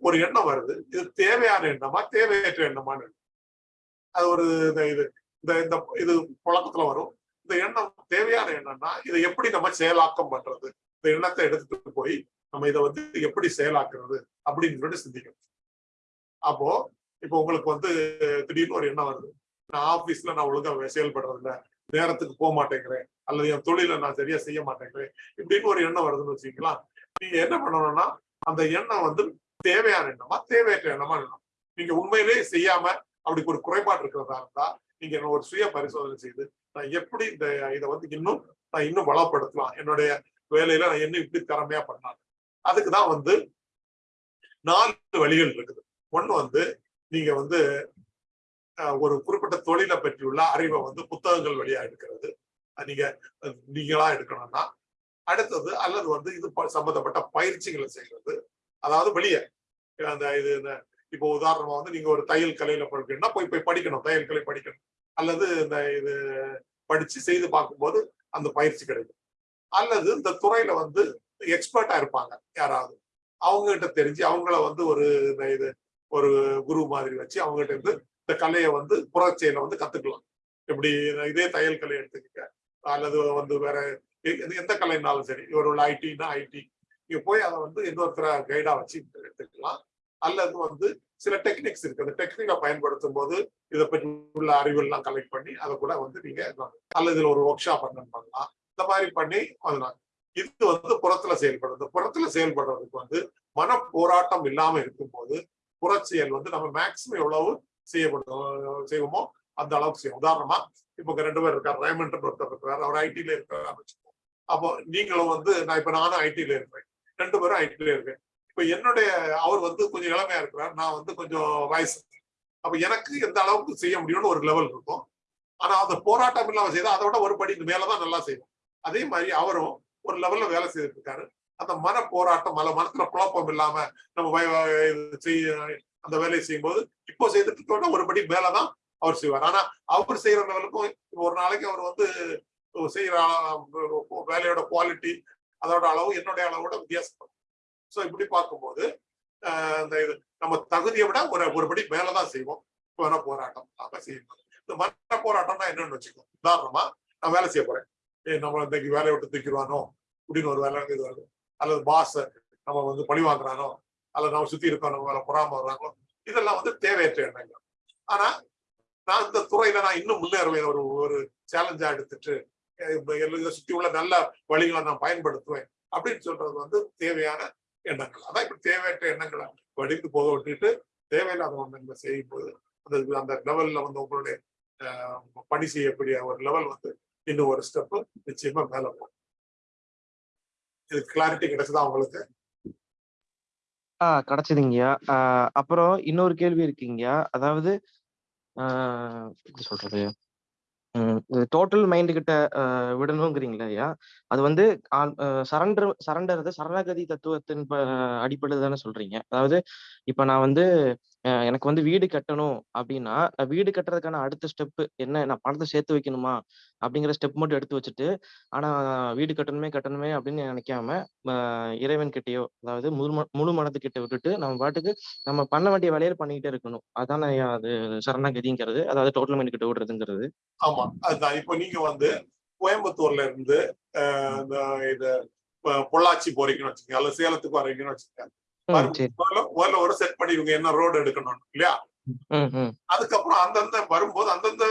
ஒரு எண்ணம் வருது. இது தேவையான எண்ணமா தேவையற்ற எண்ணமான்னு அது ஒரு இந்த இது இந்த இந்த இது புழக்கத்துல வரும். இந்த எண்ணம் தேவையான எண்ணம்னா இதை எப்படி நம்ம செயலாக்கம் பண்றது? இந்த எண்ணத்தை எடுத்துட்டு போய் நம்ம இதை வந்து எப்படி செயலாக்குறது அப்படின்னு சிந்திக்கணும். அப்போ இப்போ உங்களுக்கு வந்து திடீர்னு ஒரு எண்ணம் வருது. நான் ஆபீஸ்ல நான் ஒழுங்கா செயல்படுறது இல்லை நேரத்துக்கு போக மாட்டேங்கிறேன் அல்லது என் தொழிலை நான் சரியா செய்ய மாட்டேங்கிறேன் இப்படின்னு ஒரு எண்ணம் வருதுன்னு வச்சுக்கலாம் நீங்க என்ன பண்ணணும்னா அந்த எண்ணம் வந்து தேவையான எண்ணமா தேவையற்ற எண்ணமா எண்ணம் நீங்க உண்மையிலேயே செய்யாம அப்படி ஒரு குறைபாடு இருக்கிறதா இருந்தா நீங்க என்ன ஒரு சுய பரிசோதனை செய்து நான் எப்படி இந்த இதை வந்து இன்னும் நான் இன்னும் வளப்படுத்தலாம். என்னுடைய வேலையில நான் என்ன இப்படி திறமையா பண்ணலாம். அதுக்குதான் வந்து நாலு வழிகள் இருக்குது. ஒண்ணு வந்து நீங்க வந்து ஒரு குறிப்பிட்ட தொழிலை பற்றியுள்ள அறிவை வந்து புத்தகங்கள் வழியா எடுக்கிறது. நீங்க நீங்களா எடுக்கணும்னா அடுத்தது அல்லது வந்து இது ப- சம்பந்தப்பட்ட பயிற்சிகளை செய்யறது அதாவது வெளியே அந்த இது இந்த இப்போ உதாரணமா வந்து நீங்க ஒரு தையல் கலையில படிக்கணும்னா போய் போய் படிக்கணும் தையல் கலை படிக்கணும். அல்லது இந்த இது படிச்சு செய்து பார்க்கும்போது அந்த பயிற்சி கிடைக்கும். அல்லது இந்த துறையில வந்து எக்ஸ்பர்ட்டா இருப்பாங்க யாராவது. அவங்க கிட்ட தெரிஞ்சு அவங்கள வந்து ஒரு இந்த இது ஒரு குரு மாதிரி வச்சு அவங்க கிட்ட இருந்து இந்த கலையை வந்து புறச்செயலை வந்து கத்துக்கலாம். எப்படி இதே தையல் கலை எடுத்துக்கிட்ட அல்லது வந்து வேற எந்த- கலைனாலும் சரி ஒரு ஐடினா ஐடி நீங்க போய் அதை வந்து இன்னொருத்தர கைடா வச்சு எடுத்துக்கலாம். அல்லது வந்து சில டெக்னிக்ஸ் இருக்கு. அந்த டெக்னிக்கை பயன்படுத்தும் போது இதை பற்றி உள்ள அறிவுலாம் கலெக்ட் பண்ணி அதை கூட வந்து நீங்க அல்லது இதுல ஒரு ஒர்க் ஷாப் அட்டன் பண்ணலாம். இந்த மாதிரி பண்ணி அதனால இது வந்து புறத்துல செயல்படுறது புறத்துல செயல்படுறதுக்கு வந்து மன போராட்டம் இல்லாம இருக்கும்போது புறச்செயல் வந்து நம்ம மேக்சிமம் எவ்வளவு செய்யப்படும் செய்வோமோ அந்த அளவுக்கு செய்யும் உதாரணமா இப்போ ரெண்டு பேர் இருக்காரு ரேமண்ட் ஒருத்தர் இருக்கிறார் அவர் ஐடில இருக்காரு வச்சுக்கோங்க அப்போ நீங்களும் வந்து நான் இப்ப நானும் ஐடில இருப்பேன் ரெண்டு பேரும் ஐடில இருக்கேன். இப்ப என்னுடைய அவர் வந்து கொஞ்சம் இளமையா இருக்கிறார் நான் வந்து கொஞ்சம் வயசு. அப்ப எனக்கு எந்த அளவுக்கு செய்ய முடியும்னு ஒரு லெவல் இருக்கும். ஆனா அந்த போராட்டம் இல்லாம செய்தா அதை விட ஒரு படி மேலதான் நல்லா செய்வோம் அதே மாதிரி அவரும் ஒரு லெவல்ல வேலை செய்துட்டு இருக்காரு. அந்த மன போராட்டம் அல்ல மனத்துல குழப்பம் இல்லாம நம்ம செய்ய அந்த வேலையை செய்யும்போது இப்போ செய்துட்டு இருக்கோம்னா ஒரு படி மேலதான் அவர் செய்வார். ஆனா அவர் செய்யற லெவலுக்கும் ஒரு நாளைக்கு அவர் வந்து செய்யற வேலையோட குவாலிட்டி அதோட அளவு என்னுடைய அளவோட வித்தியாசப்படும். சோ இப்படி பார்க்கும்போது ஆஹ் இந்த இது நம்ம தகுதியை விட ஒரு ஒருபடி மேலதான் செய்வோம். மன போராட்டம் நாம செய்யணும். இந்த மன போராட்டம்னா என்னன்னு வச்சுக்கோ. உதாரணமா நான் வேலை செய்ய போறேன். ஏய் நம்ம இன்னைக்கு வேலையை விட்டு தூக்கிடுவானோ? அப்படின்னு ஒரு வேலை இது வருது. அல்லது பாஸ் நம்ம வந்து பழி வாங்குறானோ? அல்லது நம்ம சுத்தி இருக்கோம் நம்ம வேலை பொறாம வர்றாங்களோ? இதெல்லாம் வந்து தேவையற்ற எண்ணங்கள். ஆனா நான் இந்த துறையில நான் இன்னும் முன்னேறுவேன். ஒரு ஒரு சேலஞ்சா எடுத்துட்டு அஹ் இதை சுத்தி உள்ள நல்ல வழிகளை நான் பயன்படுத்துவேன். அப்படின்னு சொல்றது வந்து தேவையான எண்ணங்கள். அதான் இப்படி தேவையற்ற எண்ணங்களை வடிந்து போக விட்டுட்டு தேவையில்லாத எண்ணங்களை செய்யும் போது அந்த அந்த லெவல்ல வந்து உங்களுடைய பணி செய்யக்கூடிய ஒரு லெவல் வந்து இன்னும் ஒரு ஸ்டெப்பு நிச்சயமா மேல போகும். இது கிளாரிட்டி கிடைச்சதா உங்களுக்கு? ஆஹ் கிடைச்சதுங்கய்யா. அப்புறம் இன்னொரு கேள்வி இருக்குங்கய்யா. அதாவது எப்படி சொல்றது? டோட்டல் மைண்ட் கிட்ட விடணுங்கிறீங்களா ஐயா? அது வந்து சரண்டர் சரண்டர் சரணாகதி தத்துவத்தின் அடிப்படையில் தானே சொல்றீங்க. அதாவது இப்ப நான் வந்து எனக்கு வந்து வீடு கட்டணும் அப்படின்னா நான் வீடு கட்டுறதுக்கான அடுத்த ஸ்டெப் என்ன நான் பணத்தை சேர்த்து வைக்கணுமா? அப்படிங்கிற ஸ்டெப் மட்டும் எடுத்து வச்சுட்டு ஆனா வீடு கட்டணுமே கட்டணுமே அப்படின்னு நினைக்காம இறைவன் கிட்டயோ அதாவது முழு ம- முழு மனதுக்கிட்ட விட்டுட்டு நம்ம பாட்டுக்கு நம்ம பண்ண வேண்டிய வேலையை பண்ணிக்கிட்டே இருக்கணும். அதானே அது சரணாகதிங்கிறது அதாவது டோட்டல் மைண்ட் கிட்ட விடுறதுங்கிறது ஆமா அதுதான். இப்போ நீங்க வந்து கோயம்புத்தூர்ல இருந்து இந்த இது பொ- பொள்ளாச்சி போறீங்கன்னு வச்சுக்கோங்க அல்லது சேலத்துக்கு வரீங்கன்னு வச்சுக்கோங்க. முதல்ல ஒரு செட் பண்ணிடுங்க என்ன ரோடு எடுக்கணும் இல்லையா? அதுக்கப்புறம் அந்தந்த வரும்போது அந்தந்த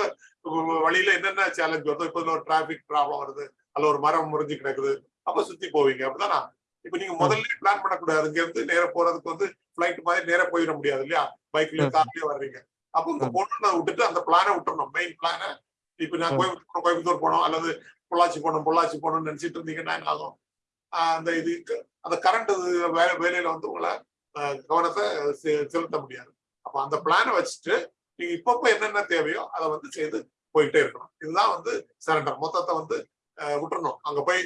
வழியில என்னென்ன சேலஞ்ச் வருதோ இப்போ ஒரு டிராபிக் ப்ராப்ளம் வருது அல்ல ஒரு மரம் முறிஞ்சு கிடக்குது அப்ப சுத்தி போவீங்க. அப்படிதானா? இப்ப நீங்க முதல்ல பிளான் பண்ணக்கூடாது. இங்க இருந்து நேரா போறதுக்கு வந்து ஃபிளைட் மாதிரி நேரா போயிட முடியாது இல்லையா? பைக்லயோ ம். கார்லயோ வர்றீங்க. அப்ப ம். பொண்ணு விட்டுட்டு அந்த பிளானை விட்டுறணும். மெயின் பிளானை இப்ப நான். கோயம்புத்தூர் கோயம்புத்தூர் போனோம் அல்லது பொள்ளாச்சி போனோம் பொள்ளாச்சி போகணும்னு நினைச்சிட்டு இருந்தீங்கன்னா என்ன ஆகும்? அந்த இது அந்த கரண்ட் வேலை வேலையில வந்து உங்களை கவனத்தை செலுத்த முடியாது. அப்ப அந்த பிளானை வச்சுட்டு நீங்க இப்பப்ப என்னென்ன தேவையோ அதை வந்து செய்து போயிட்டே இருக்கணும். இதுதான் வந்து சரண்டர் மொத்தத்தை வந்து விட்டுறணும். அங்க போய்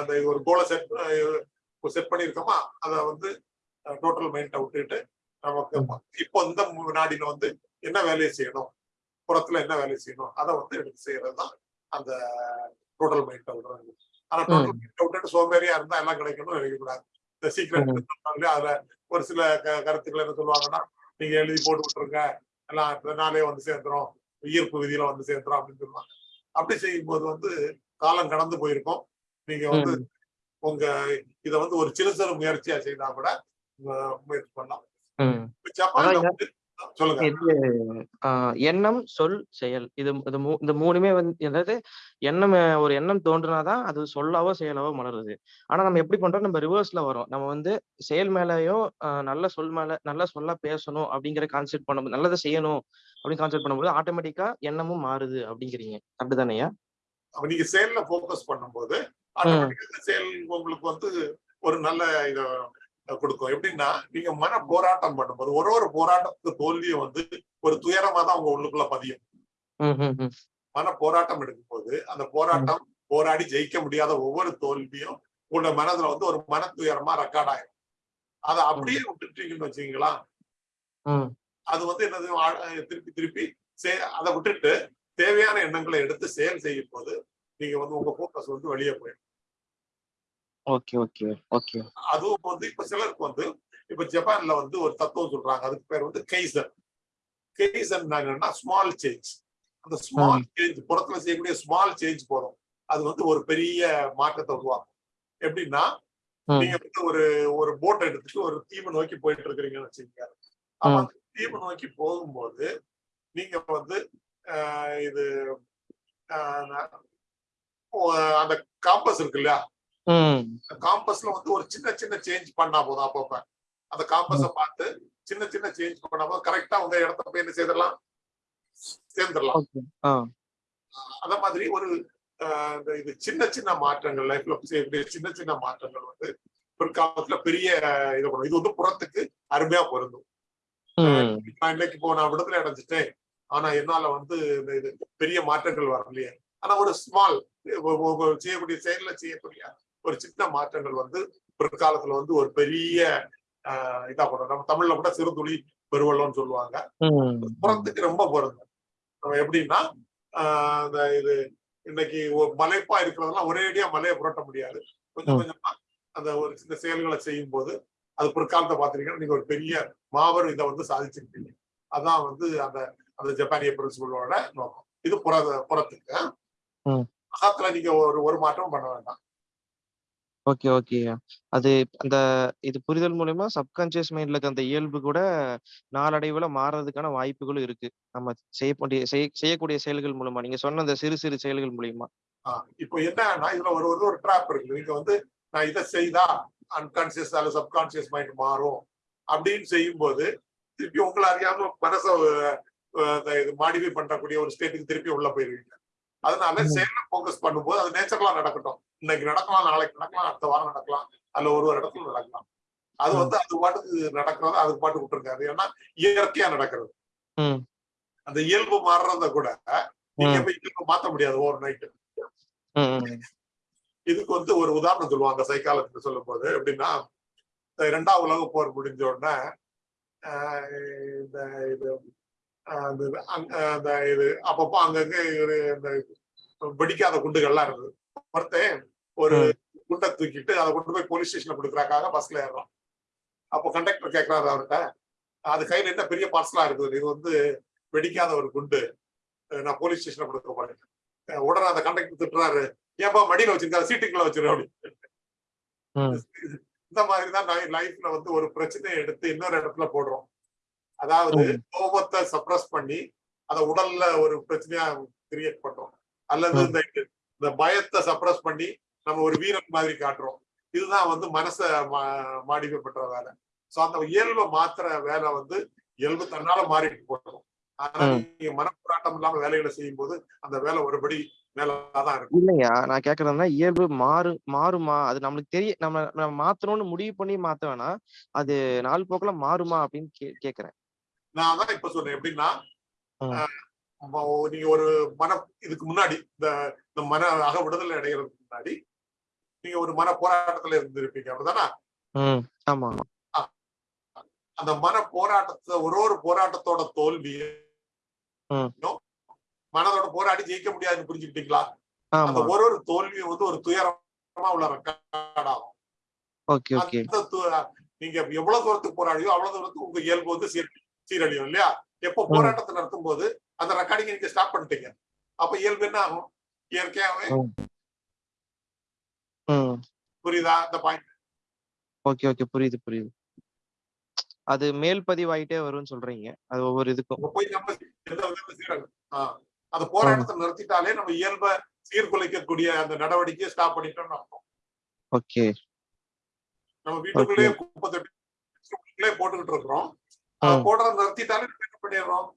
அந்த ஒரு கோலை செட் செட் பண்ணியிருக்கோமா அதை வந்து டோட்டல் மைண்டை விட்டுட்டு நமக்கு இப்போ இந்த நாடில வந்து என்ன வேலையை செய்யணும் புறத்துல என்ன வேலையை செய்யணும் அதை வந்து எடுத்து செய்யறது தான் அந்த டோட்டல் மைண்டை விடுறது. ஆனா டோட்டல் மைண்டை விட்டுட்டு சோம்பேறியா இருந்தா எல்லாம் கிடைக்கணும்னு நினைக்கக்கூடாது. இந்த சீக்கிரம் அதுல ஒரு சில கருத்துக்கள் என்ன சொல்லுவாங்கன்னா நீங்க எழுதி போட்டு விட்டுருங்க. எல்லாம் நாளே வந்து சேர்ந்துரும். ஈர்ப்பு விதியில வந்து சேர்ந்துரும். அப்படின்னு சொல்லுவாங்க. அப்படி செய்யும்போது வந்து காலம் கடந்து போயிருக்கும். நீங்க வந்து உங்க இத வந்து ஒரு சிறு சிறு முயற்சியா செய்தா கூட முயற்சி பண்ணலாம். ஜப்பான்ல வந்து இது எண்ணம் சொல் செயல். இது இது இந்த மூணுமே வந்து அதாவது எண்ணம் ஒரு எண்ணம் தோன்றுனாதான் அது சொல்லாவோ செயலாவோ மலருது. ஆனா நம்ம எப்படி பண்றோம்? நம்ம ரிவர்ஸ்ல வரோம் நம்ம வந்து செயல் மேலயோ நல்ல சொல் மேல நல்ல சொல்ல பேசணும் அப்படிங்கிற கான்செப்ட் பண்ணும்போது நல்லதை செய்யணும் அப்படின்னு கான்செப்ட் பண்ணும்போது ஆட்டோமேட்டிக்கா எண்ணமும் மாறுது அப்படிங்கிறீங்க. அப்படிதானேயா? அப்ப நீங்க செயல்ல ஃபோக்கஸ் பண்ணும்போது செயல் உங்களுக்கு வந்து ஒரு நல்ல இத கொடுக்கும். எப்படின்னா நீங்க மன போராட்டம் பண்ணும்போது ஒரு ஒரு போராட்டத்துக்கு தோல்வியை வந்து ஒரு துயரமா தான் உங்க உள்ளுக்குள்ள பதியும். மன போராட்டம் எடுக்கும்போது அந்த போராட்டம் போராடி ஜெயிக்க முடியாத ஒவ்வொரு தோல்வியும் உங்களோட மனதுல வந்து ஒரு மன துயரமா ரெக்கார்ட் ஆயிரும். அதை அப்படியே விட்டுட்டீங்கன்னு வச்சுக்கீங்களா? அது வந்து என்னது? திருப்பி திருப்பி சே- அதை விட்டுட்டு தேவையான எண்ணங்களை எடுத்து செயல் செய்யும் போது நீங்க வந்து உங்க போக்கஸ் வந்து வெளியே போயிடும் ஓகே ஓகே ஓகே. அதுவும் வந்து இப்ப சிலருக்கு வந்து இப்ப ஜப்பான்ல வந்து ஒரு தத்துவம் சொல்றாங்க. அதுக்கு பேர் வந்து கெய்சன் என்னன்னா ஸ்மால் சேஞ்ச் அந்த ஸ்மால் சேஞ்ச் புறத்துல செய்யக்கூடிய ஸ்மால் சேஞ்ச் போதும் அது வந்து ஒரு பெரிய மாற்றத்தை உருவாக்கும். எப்படின்னா நீங்க வந்து ஒரு ஒரு போட் எடுத்துட்டு ஒரு தீவை நோக்கி போயிட்டு இருக்கிறீங்கன்னு வச்சுக்கோங்க. அப்ப. அந்த நோக்கி போகும்போது நீங்க வந்து இது அந்த காம்பஸ் இருக்கு இல்லையா காம்பஸ்ல வந்து ஒரு சின்ன சின்ன சேஞ்ச் பண்ணா போதும் அப்பப்ப. அந்த காம்பஸ பார்த்து சின்ன சின்ன சேஞ்ச் பண்ணா போதும். கரெக்டா உங்க இடத்த போய் என்ன செய்திடலாம்? சேர்ந்துடலாம். அத மாதிரி ஒரு இது சின்ன சின்ன மாற்றங்கள் லைஃப்ல செய்யக்கூடிய சின்ன சின்ன மாற்றங்கள் வந்து பிற்காலத்துல பெரிய இது பண்ணும். இது வந்து புறத்துக்கு அருமையா பொருந்தும். நான் இன்னைக்கு இப்போ நான் விடுதலை அடைஞ்சிட்டேன் ஆனா என்னால வந்து இந்த இது பெரிய மாற்றங்கள் வரலையே. ஆனா ஒரு ஸ்மால் செய்யக்கூடிய செயல்ல செய்யக்கூடிய ஒரு சின்ன மாற்றங்கள் வந்து பிற்காலத்துல வந்து ஒரு பெரிய ஆஹ் இதா பண்ணும் நம்ம தமிழ்ல கூட சிறுதுளி பெருவெள்ளம்னு சொல்லுவாங்க. புறத்துக்கு ரொம்ப பொருந்தும். நம்ம எப்படின்னா இந்த இது இன்னைக்கு ஒரு மலைப்பா இருக்கிறதெல்லாம் ஒரேடியா மலையை புரட்ட முடியாது. கொஞ்சம். கொஞ்சமா அந்த ஒரு சின்ன செயல்களை செய்யும் போது அது பிற்காலத்தை பாத்தீங்கன்னா நீங்க ஒரு பெரிய மாபெரும் இதை வந்து சாதிச்சிருக்கீங்க அதான் வந்து அந்த அந்த ஜப்பானிய பிரின்சிபலோட நோக்கம். இது புற புறத்துக்கு. ம். அகத்துல நீங்க ஒரு ஒரு மாற்றமும் பண்ண வேண்டாம். ஓகே, ஓகே அது அந்த இது புரிதல் மூலியமா சப்கான்ஷியஸ் மைண்ட்ல இருக்க அந்த இயல்பு கூட நாளடைவுல மாறுறதுக்கான வாய்ப்புகளும் இருக்கு. நம்ம செய்யக்கூடிய செய் செய்யக்கூடிய செயல்கள் மூலமா. நீங்க சொன்ன அந்த சிறு சிறு செயல்கள் மூலியமா. ஆ, இப்போ என்னன்னா இதுல ஒரு ஒரு ஒரு ட்ராப் இருக்கு நீங்க வந்து நான் இதை செய்தா அன்கான்சியஸ் அல்லது சப்கான்சியஸ் மைண்ட் மாறும் அப்படின்னு செய்யும்போது திருப்பி உங்களை அறியாம மனச இது மாடிஃபை பண்ணக்கூடிய ஒரு ஸ்டேட்டுக்கு திருப்பி உள்ள போயிருவீங்க அதனால. செயல ஃபோக்கஸ் பண்ணும்போது அது நேச்சுரலா நடக்கட்டும் இன்னைக்கு நடக்கலாம் நாளைக்கு நடக்கலாம் அடுத்த வாரம் நடக்கலாம் அல்ல ஒரு ஒரு இடத்துல நடக்கலாம் அது. வந்து அது பாட்டுக்கு நடக்கிறது அதுக்கு பாட்டு விட்டுருங்க அது ஏன்னா இயற்கையா நடக்கிறது. அந்த இயல்பு மாறுறத கூட நீங்க. போய் இயல்பு மாத்த முடியாது ஓவர் நைட் ம். ம். இதுக்கு வந்து ஒரு உதாரணம் சொல்லுவாங்க சைக்காலஜி சொல்லும் போது எப்படின்னா இரண்டாம் உலக போர் முடிஞ்ச உடனே இந்த இது அங்க- அந்த இது அப்பப்போ அங்கங்க ஒரு இந்த வெடிக்காத குண்டுகள்லாம் இருக்குது ஒருத்தன் ஒரு. குண்டை தூக்கிட்டு அதை கொண்டு போய் போலீஸ் ஸ்டேஷன்ல கொடுக்குறாக்காக பஸ்ல ஏறுறான். அப்போ கண்டக்டர் கேட்கறாரு அவர்கிட்ட அது கையில என்ன பெரிய பார்சலா இருக்குது இது வந்து வெடிக்காத ஒரு குண்டு நான் போலீஸ் ஸ்டேஷன்ல கொடுக்க போறேன். உடனே அந்த கண்டக்டர் திட்டுறாரு ஏன்பா மடியில வச்சிருக்காரு சீட்டுக்குள்ள வச்சிரு அப்படி ம். இந்த மாதிரி தான் லைஃப்ல வந்து ஒரு பிரச்சனையை எடுத்து இன்னொரு இடத்துல போடுறோம். அதாவது. கோபத்தை சப்ரஸ் பண்ணி அதை உடல்ல ஒரு பிரச்சனையா கிரியேட் பண்றோம். அல்லது. இந்த இந்த பயத்தை சப்ரஸ் பண்ணி நம்ம ஒரு வீரன் மாதிரி காட்டுறோம். இதுதான் வந்து மனசை மாடிஃபை பண்ற வேலை. சோ அந்த இயல்பை மாத்துற வேலை வந்து இயல்பு தன்னால மாறிட்டு போகும் ஆனா. நீங்க மனப்போராட்டம் இல்லாம வேலைகளை செய்யும் போது அந்த வேலை ஒருபடி இல்லையா நான் கேக்குறதுனா இயல்பு மாறு மாறுமா? அது நம்மளுக்கு தெரிய நம்ம நம்ம மாத்தணும்னு முடிவு பண்ணி மாத்த வேணாம். அது நாள் போக்குல மாறுமா அப்படின்னு கேக்குறேன். நான் தான் இப்ப சொன்னேன் எப்படின்னா நீங்க ஒரு மன இதுக்கு முன்னாடி இந்த இந்த மன அக விடுதலை அடைகிறதுக்கு முன்னாடி நீங்க ஒரு மன போராட்டத்துல இருந்திருப்பீங்க அப்படிதானே அந்த மன போராட்டத்தை ஒரு ஒரு போராட்டத்தோட தோல்வி ம். மனதோட போராடி ஜெயிக்க முடியாதுன்னு புரிஞ்சுக்கிட்டீங்களா? அந்த ஒரு ஒரு தோல்வியும் வந்து ஒரு துயரமா உள்ள ரெக்கார்ட் ஆகும். நீங்க எவ்வளவு தூரத்துக்கு போராடியோ அவ்வளவு தூரத்துக்கு உங்க இயல்பு வந்து சீர் சீரழியும் இல்லையா? எப்போ. போராட்டத்தை நடத்தும் போது அந்த ரெக்கார்டிங் நீங்க ஸ்டாப் பண்ணிட்டீங்க. அப்ப இயல்பு என்ன ஆகும்? இயற்கையாவே புரியுதா இந்த பாயிண்ட் ஓகே ஓகே. புரியுது புரியுது. அது மேல் பதிவாயிட்டே வரும்னு சொல்றீங்க. அது ஒவ்வொரு இதுக்கும். போய் நம்ம எந்த ஆஹ் அந்த போராட்டத்தை நிறுத்திட்டாலே நம்ம இயல்பை சீர்குலைக்கக்கூடிய அந்த நடவடிக்கையை ஸ்டாப் பண்ணிட்டோம்னு அர்த்தம். ஓகே. நம்ம வீட்டுக்குள்ளேயே குப்பை தொட்டி போட்டுக்கிட்டு இருக்கிறோம். போடுறத நிறுத்திட்டாலே நம்ம என்ன பண்ணிடுறோம்?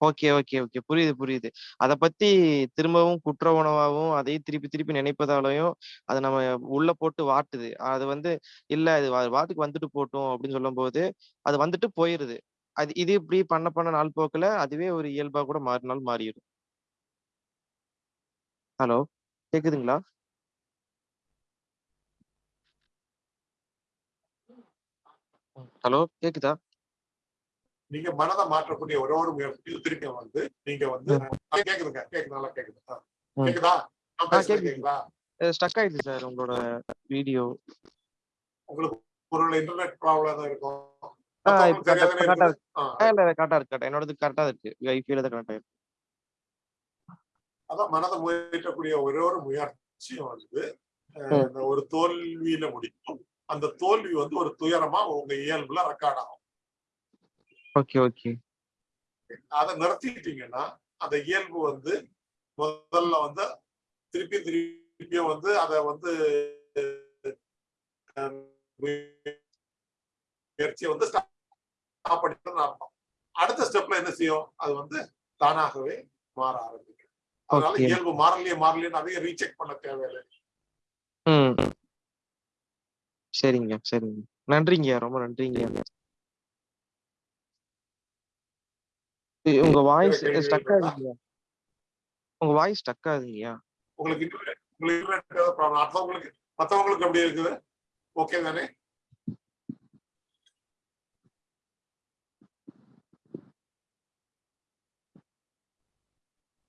Okay okay okay. புரியுது புரியுது. அத பத்தி திரும்பவும் குற்ற உணவாவும் அதையும் திருப்பி திருப்பி நினைப்பதாலயும் அது நம்ம உள்ள போட்டு வாட்டுது. அது வந்து இல்ல இது வா- வாட்டுக்கு வந்துட்டு போட்டும் அப்படின்னு சொல்லும்போது அது வந்துட்டு போயிருது. அது இது இப்படி பண்ண பண்ண நாள் போக்குல அதுவே ஒரு இயல்பா கூட மாறினால் மாறிடும். ஹலோ கேக்குதுங்களா? ஹலோ கேக்குதா? நீங்க மனதை மாற்றக்கூடிய ஒரே ஒரு முயற்சி திருப்பி வந்து நீங்க வந்து கேக்குதுங்க. கேக்குது நல்லா கேக்குது. கேக்குதா? கேக்குது. ஸ்டக் ஆயிடுச்சு சார் உங்களோட வீடியோ உங்களுக்கு ஒரு இன்டர்நெட் ப்ராப்ளம் தான் இருக்கும் கரெக்டா இருக்கு என்னோடது கரெக்டா இருக்கு. வைஃபைல தான் கரெக்டா இருக்கு அதான் மனதை முயற்றக்கூடிய ஒரே ஒரு முயற்சியும் வந்து ஒரு தோல்வியில முடியும் அந்த தோல்வி வந்து ஒரு துயரமா உங்க இயல்புல ரெக்கார்ட் ஆகும். Okay okay. அதை நிறுத்திட்டீங்கன்னா அந்த இயல்பு வந்து முதல்ல வந்து திருப்பி திருப்பியும் வந்து அதை வந்து முயற்சியை வந்து ஸ்டாப் பண்ணிட்டு அர்த்தம். அடுத்த ஸ்டெப்ல என்ன செய்யும்? அது வந்து தானாகவே மாற ஆரம்பிக்கும். அதனால. இயல்பு மாறலையே மாறலையே அதையும் ரீசெக் பண்ண தேவையில்லை. சரிங்க சரிங்க. நன்றிங்க ரொம்ப நன்றிங்க உங்க வாய்ஸ் ஸ்டக்? ஆகுதுங்க உங்க வாய்ஸ் ஸ்டக் ஆகுதுங்கய்யா உங்களுக்கு உங்களுக்கு problem? மத்தவங்களுக்கு மத்தவங்களுக்கு எப்படி இருக்குது? ஓகே தானே?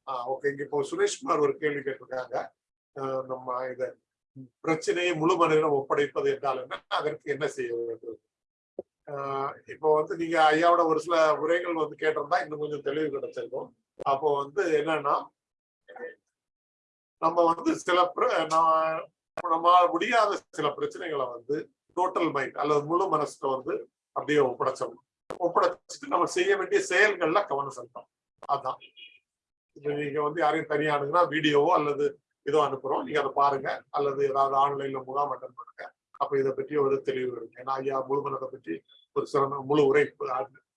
ஆ ஓகே இங்க இப்போ சுரேஷ்குமார் ஒரு கேள்வி கேட்டிருக்காங்க. நம்ம இத பிரச்சனையை முழு மனிதனம் ஒப்படைப்பது என்றால் என்ன? அதற்கு என்ன செய்ய வேண்டும்? ஆஹ் இப்போ வந்து நீங்க ஐயாவோட ஒரு சில உரைகள் வந்து கேட்டிருந்தா இன்னும் கொஞ்சம் தெளிவு கிடைச்சிருக்கும். அப்போ வந்து என்னன்னா நம்ம வந்து சில நம்ம முடியாத சில பிரச்சனைகளை வந்து டோட்டல் மைண்ட் அல்லது முழு மனசுக்கு வந்து அப்படியே ஒப்படைச்சோம் ஒப்படைச்சிட்டு நம்ம செய்ய வேண்டிய செயல்கள்ல கவனம் செலுத்தோம் அதான். இப்போ நீங்க வந்து யாரையும் தனியா அனுப்புனா வீடியோவோ அல்லது இதோ அனுப்புறோம். நீங்க அதை பாருங்க. அல்லது ஏதாவது ஆன்லைன்ல முகாம் அட்டன் பண்ணுங்க. அப்ப இதை பற்றி ஒரு தெளிவு இருக்கு. ஏன்னா ஐயா முழுமனத்தை பற்றி ஒரு சிறந்த முழு உரை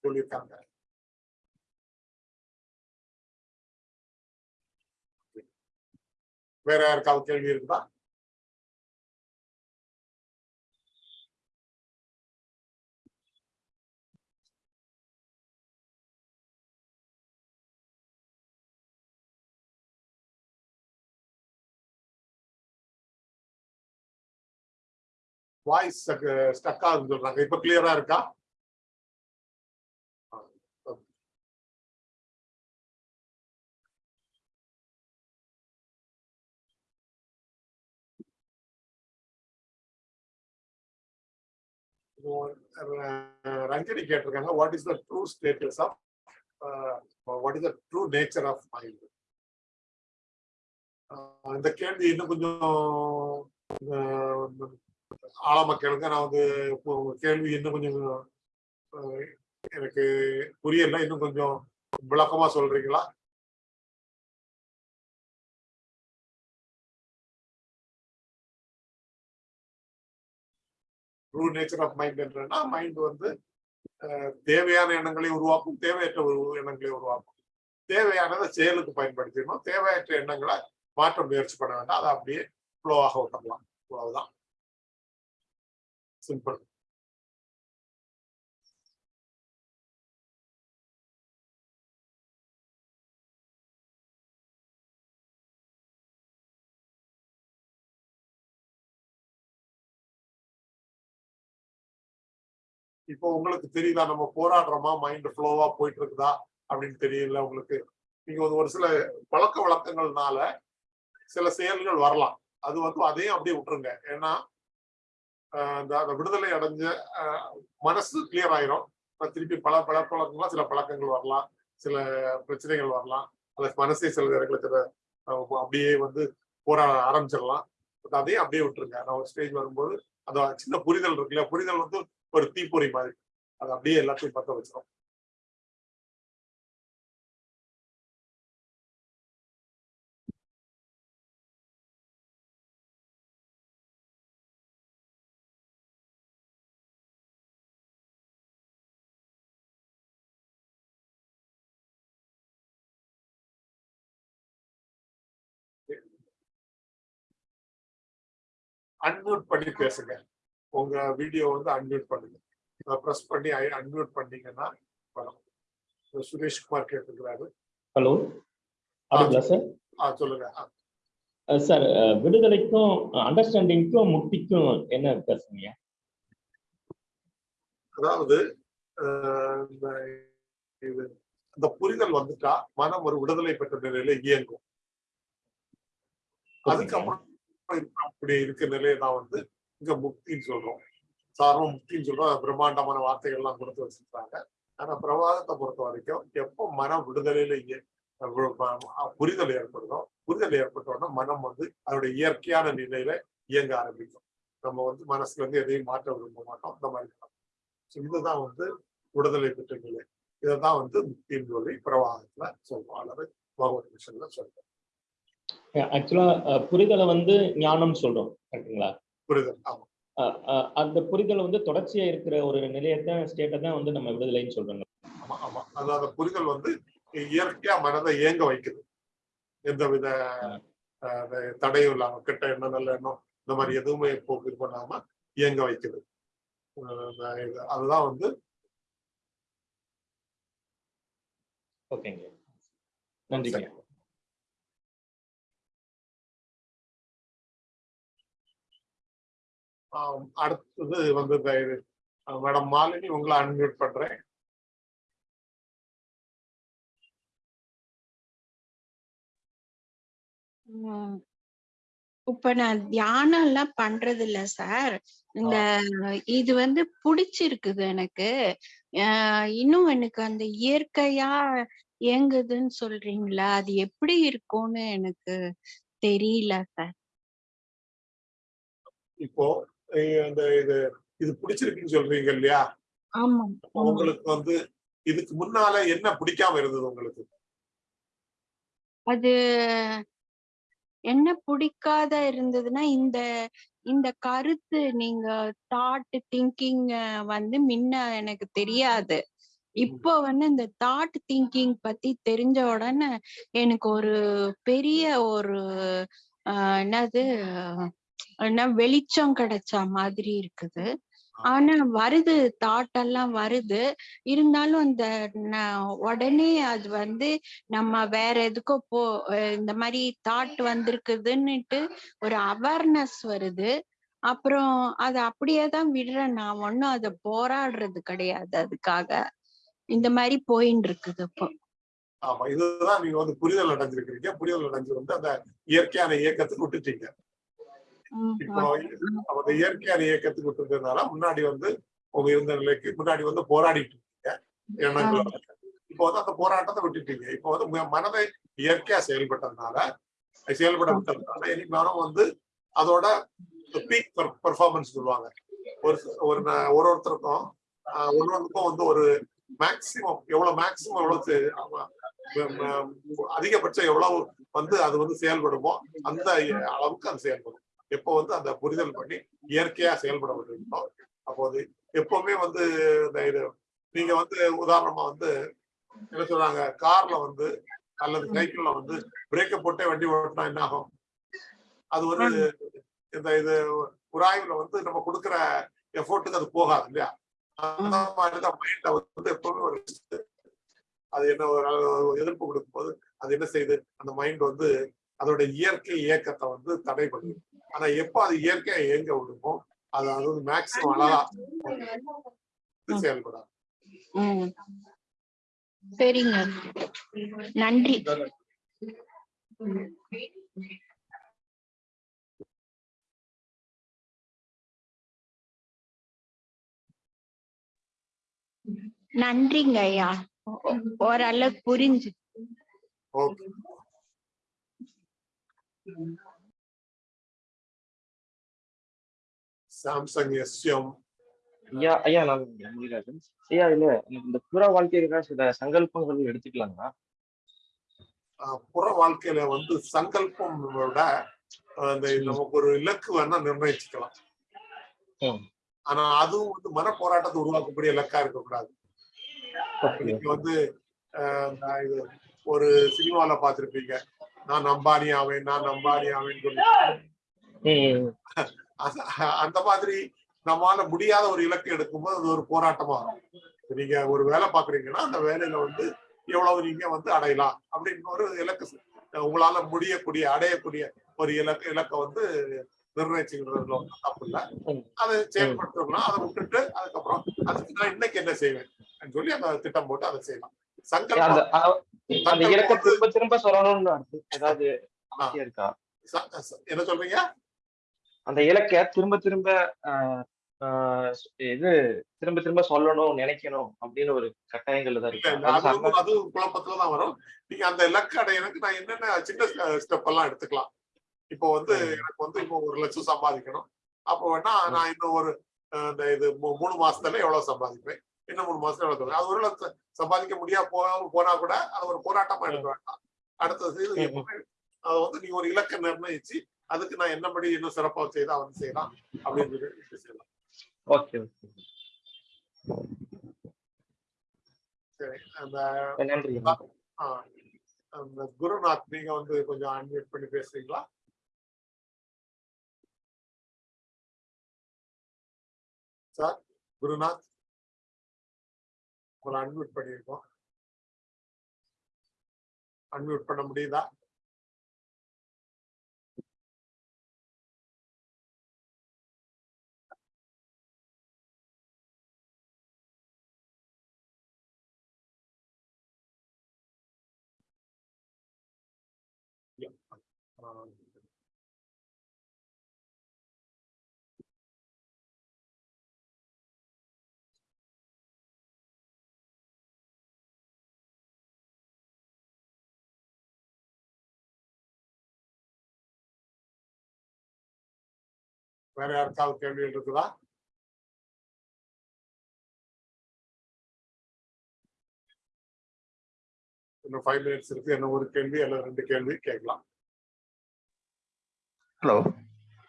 சொல்லியிருக்காங்க. வேற யாருக்காவது கேள்வி இருக்குதா? வாய்ஸ் ஸ்டக் ஆகுதுன்னு சொல்றாங்க. இப்ப கிளியரா இருக்கா? ரஞ்சனி கேட்டிருக்காங்க. What is the true status of what is the true nature of mind இந்த கேள்வி இன்னும் கொஞ்சம் அஹ், ஆழமா கேளுங்க நான் வந்து இப்போ உங்க கேள்வி இன்னும் கொஞ்சம் எனக்கு புரியல. இன்னும் கொஞ்சம் விளக்கமா சொல்றீங்களா? ட்ரூ நேச்சர் ஆஃப் மைண்ட் என்றன்னா மைண்ட் வந்து தேவையான எண்ணங்களை உருவாக்கும் தேவையற்ற ஒரு எண்ணங்களை உருவாக்கும். தேவையானதை செயலுக்கு பயன்படுத்திடணும். தேவையற்ற எண்ணங்களை மாற்ற முயற்சி பண்ண வேண்டாம். அதை அப்படியே ஃப்ளோவாக விட்டுடலாம் அவ்வளவுதான். சிம்பிள். இப்போ உங்களுக்கு தெரியுதா நம்ம போராடுறோமா? மைண்ட் ஃப்ளோவா போயிட்டு இருக்குதா அப்படின்னு தெரியல உங்களுக்கு. நீங்க ஒரு ஒரு சில பழக்க வழக்கங்கள்னால சில செயல்கள் வரலாம். அது வந்து அதையும் அப்படியே விட்டுருங்க. ஏன்னா அந்த விடுதலை அடைஞ்ச மனசு கிளியர் ஆயிரும். திருப்பி பல பழக்க சில பழக்கங்கள் வரலாம். சில பிரச்சனைகள் வரலாம். அந்த மனசே சில நேரங்களில் சில அப்படியே வந்து போராட ஆரம்பிச்சிடலாம். பட் அதையும் அப்படியே விட்டுருங்க. நான் ஒரு ஸ்டேஜ் வரும்போது அந்த சின்ன புரிதல் இருக்குல்ல. புரிதல் வந்து ஒரு தீப்பொறி மாதிரி. அது அப்படியே எல்லாத்தையும் பற்ற வச்சிடும் அன்மியூட் பண்ணி பேசுங்க. உங்க வீடியோ வந்து அன்மியூட் பண்ணுங்க. ப்ரெஸ் பண்ணி அன்மியூட் பண்ணீங்கன்னா வரும். சுரேஷ்குமார் கேட்டுக்கிறாரு ஹலோ சார் சொல்லுங்க. சார் விடுதலைக்கும் அண்டர்ஸ்டாண்டிங்க்கும் முக்திக்கும் என்ன வித்தியாசங்க அதாவது இது இந்த புரிதல் வந்துட்டா மனம் ஒரு விடுதலை பெற்ற நிலையில இயங்கும். அதுக்கப்புறம் அப்படி இருக்க நிலையை தான் வந்து இங்க முக்தின்னு சொல்றோம். சாதாரண முக்தின்னு சொல்றோம். பிரம்மாண்டமான வார்த்தைகள்லாம் கொடுத்து வச்சிருக்காங்க ஆனா பிரபாதத்தை பொறுத்த வரைக்கும் எப்போ மனம் விடுதலையில இய- புரிதல் ஏற்படுதோ புரிதல் ஏற்பட்டோன்னா மனம் வந்து அதோட இயற்கையான நிலையில இயங்க ஆரம்பிக்கும். நம்ம வந்து மனசுல இருந்து எதையும் மாற்ற விரும்ப மாட்டோம். இந்த மாதிரி இதுதான் வந்து விடுதலை பெற்ற நிலை. இதைதான் வந்து முக்தின்னு சொல்லி பிரவாகத்துல சொல்றோம். அல்லது பகவத் மிஷன்ல சொல்றோம். ஆக்சுவலா புரிதலை வந்து ஞானம் சொல்றோம் கரெக்டுங்களா புரிதல் ஆமா. அந்த புரிதல் வந்து தொடர்ச்சியா இருக்கிற ஒரு நிலையத்தான் ஸ்டேட்டை தான் வந்து நம்ம விடுதலைன்னு சொல்றோங்க. ஆமா ஆமா. அது அந்த புரிதல் வந்து இயற்கையா மனதை இயங்க வைக்குது. எந்தவித அஹ், அந்த தடையும் இல்லாம கெட்ட எண்ணம் நல்ல எண்ணம் இந்த மாதிரி எதுவுமே போக்கு இது பண்ணாம இயங்க வைக்குது. அதுதான் வந்து ஓகேங்க. நன்றிங்க. அடுத்தது வந்து இது மேடம் மாலினி உங்களை அன்மியூட் பண்றேன். இப்ப நான் தியானம் எல்லாம் பண்றது இல்ல சார். இந்த இது வந்து புடிச்சிருக்குது எனக்கு. இன்னும் எனக்கு அந்த இயற்கையா இயங்குதுன்னு சொல்றீங்களா? அது எப்படி இருக்கும்னு எனக்கு தெரியல சார். இப்போ அந்த இது இது பிடிச்சிருக்குன்னு சொல்றீங்க இல்லையா? உங்களுக்கு வந்து இதுக்கு முன்னால என்ன பிடிக்காம இருந்தது உங்களுக்கு? அது என்ன பிடிக்காத இருந்ததுன்னா இந்த இந்த கருத்து நீங்க தாட் திங்கிங் வந்து முன்ன எனக்கு தெரியாது. இப்போ வந்து இந்த தாட் திங்கிங் பத்தி தெரிஞ்ச உடனே எனக்கு ஒரு பெரிய ஒரு ஆஹ் என்னது என்ன வெளிச்சம் கிடைச்ச மாதிரி இருக்குது. ஆனா வருது தாட் எல்லாம் வருது. இருந்தாலும் அந்த உடனே அது வந்து நம்ம வேற எதுக்கோ போ இந்த மாதிரி தாட் வந்திருக்குதுன்னுட்டு ஒரு அவேர்னஸ் வருது. அப்புறம் அதை அப்படியே தான் விடுறேன். நான் ஒன்னும் அதை போராடுறது கிடையாது அதுக்காக. இந்த மாதிரி போயின்னு இருக்குது இப்போ. ஆமா இதுதான் நீங்க வந்து புரிதல் அடைஞ்சிருக்கிறீங்க. புரிதல் அடைஞ்சு வந்து அந்த இயற்கையான இயக்கத்துக்கு விட்டுட்டீங்க. இப்போ ஆ- அந்த இயற்கையான இயக்கத்துக்கு விட்டுருந்ததுனால முன்னாடி வந்து உங்க இருந்த நிலைக்கு முன்னாடி வந்து போராடிட்டு இருக்கீங்க எண்ணங்களோட இப்போ வந்து அந்த போராட்டத்தை விட்டுட்டீங்க. இப்போ வந்து மனதை இயற்கையா செயல்பட்டதுனால செயல்பட விட்டதுனால இன்னைக்கு மனம் வந்து அதோட பீக் பெர்ஃபார்மன்ஸ் சொல்லுவாங்க. ஒரு ஒரு ஒரு ஒருத்தருக்கும் ஆஹ் ஒவ்வொருத்தருக்கும் வந்து ஒரு மேக்சிமம் எவ்வளவு மேக்சிமம் எவ்வளவு அதிகபட்சம் எவ்வளவு வந்து அது வந்து செயல்படுமோ அந்த அளவுக்கு அது செயல்படும். எப்போ வந்து அந்த புரிதல் பண்ணி இயற்கையா செயல்பட விடுறீங்களோ அப்போ அது எப்பவுமே வந்து இந்த இது நீங்க வந்து உதாரணமா வந்து என்ன சொல்றாங்க கார்ல வந்து அல்லது சைக்கிள்ல வந்து பிரேக்க போட்டே வண்டி ஓட்டினா என்ன ஆகும்? அது ஒரு இந்த இது உராய்வுல வந்து நம்ம கொடுக்குற எஃபோர்ட்டுக்கு அது போகாது இல்லையா? அந்த மாதிரிதான் மைண்ட வந்து எப்பவுமே ஒரு அது என்ன ஒரு ஒரு எதிர்ப்பு கொடுக்கும்போது அது என்ன செய்யுது அந்த மைண்ட் வந்து அதோட இயற்கை இயக்கத்தை வந்து தடை பண்ணுது ஆனா எப்போ அது இயற்கையா இயங்க விடுமோ அது அது வந்து மேக்சிமம் செயல்படாது. சரிங்க. நன்றி. நன்றிங்க ஐயா. ஓ- ஓ- ஓரளவுக்கு புரிஞ்சு. ஓகே. சாம்சங் எஸ்எம் ஐயா ஐயா நான் முனிராஜன் ஐயா இல்ல இந்த புற வாழ்க்கையில சில சங்கல்பங்கள் எடுத்துக்கலாங்களா புற வாழ்க்கையில வந்து சங்கல்பம் விட அஹ், இந்த நமக்கு ஒரு இலக்கு வேணா நிர்ணயிச்சுக்கலாம். ஆனா அதுவும் வந்து மன போராட்டத்தை உருவாக்கக்கூடிய இலக்கா இருக்கக்கூடாது நீங்க வந்து இது ஒரு சினிமால பார்த்திருப்பீங்க நான் அம்பானி ஆவேன் நான் அம்பானி ஆவேன் சொல்லி அந்த- மாதிரி நம்மால முடியாத ஒரு இலக்கு எடுக்கும்போது அது ஒரு போராட்டமா இருக்கும் நீங்க ஒரு வேலை பாக்குறீங்கன்னா அந்த வேலையில வந்து எவ்வளவு நீங்க வந்து அடையலாம் அப்படின்னு ஒரு இலக்கு உங்களால முடியக்கூடிய அடையக்கூடிய ஒரு இலக்கு இலக்கை வந்து நிர்ணயிச்சுக்கிறதுல ஒண்ணும் தப்பு இல்ல. அதை செயல்படுத்தணும்னா அதை விட்டுட்டு அதுக்கப்புறம் அதுக்கு நான் இன்னைக்கு என்ன செய்வேன் சொல்லி அந்த திட்டம் போட்டு அதை செய்யலாம். சங்கல்பம். திரும்ப திரும்ப சொல்லணும்னு என்ன சொல்றீங்க? அந்த இலக்க திரும்ப திரும்ப இது திரும்ப திரும்ப சொல்லணும் நினைக்கணும் அப்படின்னு ஒரு கட்டாயங்கள் தான் இருக்கு. அது வந்து அது குழப்பத்துலதான் வரும். நீங்க அந்த இலக்கு அடையறதுக்கு நான் என்னென்ன சின்ன ஸ்டெப் எல்லாம் எடுத்துக்கலாம்? இப்போ வந்து. எனக்கு வந்து இப்போ ஒரு லட்சம் சம்பாதிக்கணும். அப்போ வேணா நான் இன்னும் ஒரு இந்த இது மூணு மாசத்துல எவ்வளவு சம்பாதிப்பேன்? இன்னும் மூணு மாசத்துல எவ்வளவு அது ஒரு லட்சம் சம்பாதிக்க முடியா போ போனா கூட அது ஒரு போராட்டமா எடுக்க வேண்டாம். அடுத்தது அது வந்து நீங்க ஒரு இலக்கை நிர்ணயிச்சு அதுக்கு நான் என்னபடி இன்னும் சிறப்பா செய்தா வந்து செய்யலாம் அப்படின்னு செய்யலாம். Okay okay. சரி அந்த அந்த குருநாத் நீங்க வந்து கொஞ்சம் அன்மியூட் பண்ணி பேசுறீங்களா? சார் குருநாத் உங்களை அன்மியூட் பண்ணியிருக்கோம். அன்மியூட் பண்ண முடியுதா? வேற யாருக்காவது கேள்விகள் இருக்குதா? இன்னும் ஃபைவ் மினிட்ஸ் இருக்கு. என்ன ஒரு கேள்வி அல்லது ரெண்டு கேள்வி கேட்கலாம். ஹலோ.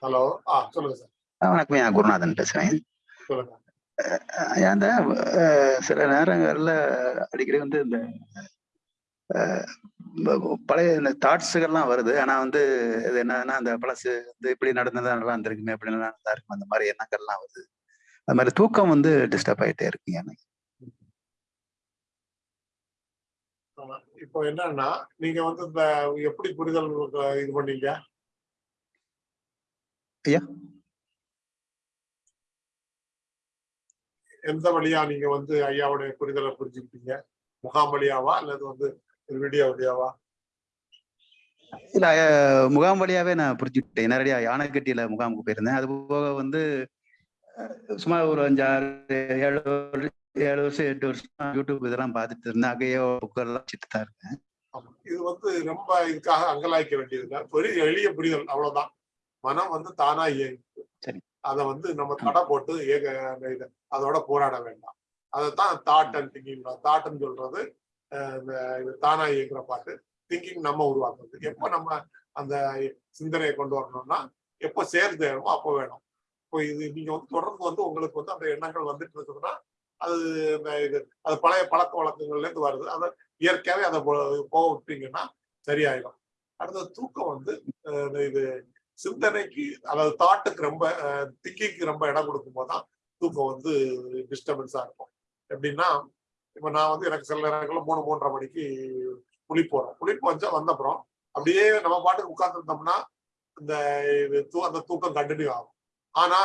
ஹலோ. ஆ சொல்லுங்க சார். வணக்கம். நான் குருநாதன் பேசுறேன். அந்த சில நேரங்கள்ல அடிக்கடி வந்து இந்த பழைய இந்த தாட்ஸுகள்லாம் வருது. ஆனா வந்து இது என்னன்னா அந்த பழசு வந்து இப்படி நடந்ததா நல்லா இருந்திருக்குமே இப்படி நல்லா நல்லா இருக்கும் அந்த மாதிரி எண்ணங்கள்லாம் வருது. அது மாதிரி தூக்கம் வந்து டிஸ்டர்ப் ஆயிட்டே இருக்குங்க எனக்கு. இப்போ என்னன்னா நீங்க வந்து இந்த எப்படி புரிதல் இது பண்ணீங்க? ஐயா? எந்த வழியா நீங்க வந்து ஐயாவுடைய புரிதலை புரிஞ்சுக்கிட்டீங்க? முகாம் வழியாவா? அல்லது வந்து வீடியோ வழியாவா? இல்ல முகாம் வழியாவே நான் புரிஞ்சுக்கிட்டேன். நேரடியா யானைக்கட்டியில முகாமுக்கு போயிருந்தேன். அது போக வந்து சுமார் ஒரு அஞ்சாறு ஏழு வருஷம் ஏழு வருஷம் எட்டு வருஷம் யூடியூப் இதெல்லாம் பார்த்துட்டு இருந்தேன். அங்கேயோ புக்கெல்லாம் வச்சுட்டு தான் இருக்கேன். இது வந்து ரொம்ப இதுக்காக அங்கலாய்க்க வேண்டியது இல்லை பெரிய எளிய புரிதல். அவ்வளவுதான். மனம் வந்து தானா இயங்கு. அதை வந்து நம்ம தடை போட்டு இது அதோட போராட வேண்டாம். அதைத்தான் தாட் அண்ட் திங்கிங் தாட்னு சொல்றது இந்த தானா இயங்குற பாட்டு. திங்கிங் நம்ம உருவாக்குறது. எப்போ நம்ம அந்த சிந்தனையை கொண்டு வரணும்னா எப்போ சேர்ந்து வேணுமோ அப்போ வேணும். இப்போ இது நீங்க வந்து தொடர்ந்து வந்து உங்களுக்கு வந்து அந்த எண்ணங்கள் வந்துட்டு இருக்குதுன்னா அது இது அது பழைய பழக்க வழக்கங்கள்ல இருந்து வருது. அதை இயற்கையாவே அதை போ- போக விட்டீங்கன்னா சரியாயிடும் அடுத்தது தூக்கம் வந்து இது சிந்தனைக்கு அதாவது தாட்டுக்கு ரொம்ப திங்கிங்க்கு ரொம்ப இடம் கொடுக்கும் போதுதான் தூக்கம் வந்து டிஸ்டர்பன்ஸா இருக்கும். எப்படின்னா இப்ப நான் வந்து எனக்கு சில நேரங்களில் மூணு மூன்றரை மணிக்கு குளிப்பு வரும். குளிப்பு வந்தா வந்த அப்புறம் அப்படியே நம்ம பாட்டுக்கு உட்கார்ந்துருந்தோம்னா இந்த இது தூ அந்த தூக்கம் கண்டினியூ ஆகும். ஆனா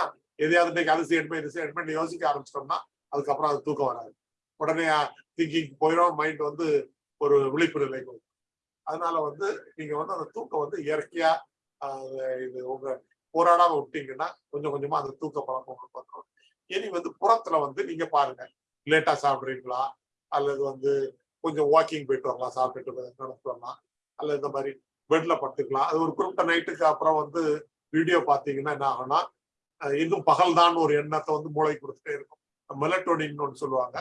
எதையாவது இன்னைக்கு அது செய்யணுமே இது செய்யணுமே யோசிக்க ஆரம்பிச்சிட்டோம்னா அதுக்கப்புறம் அது தூக்கம் வராது. உடனே திங்கிங் போயிடும் மைண்ட் வந்து ஒரு விழிப்பு நிலை வரும். அதனால வந்து நீங்க வந்து அந்த தூக்கம் வந்து இயற்கையா இது உங்க போராடாம விட்டீங்கன்னா கொஞ்சம் கொஞ்சமா அந்த தூக்க பழக்கம் உங்களுக்கு வந்துடும் இனி வந்து புறத்துல வந்து நீங்க பாருங்க. லேட்டா சாப்பிடுறீங்களா? அல்லது வந்து கொஞ்சம் வாக்கிங் போயிட்டு வரலாம் சாப்பிட்டுட்டு நடந்து வரலாம் அல்லது இந்த மாதிரி பெட்ல படுத்துக்கலாம். அது ஒரு குறிப்பிட்ட நைட்டுக்கு அப்புறம் வந்து வீடியோ பார்த்தீங்கன்னா என்ன ஆகும்னா இன்னும் பகல்தான் ஒரு எண்ணத்தை வந்து மூளை கொடுத்துட்டே இருக்கும். மெலட்டோனின் ஒன்று சொல்லுவாங்க.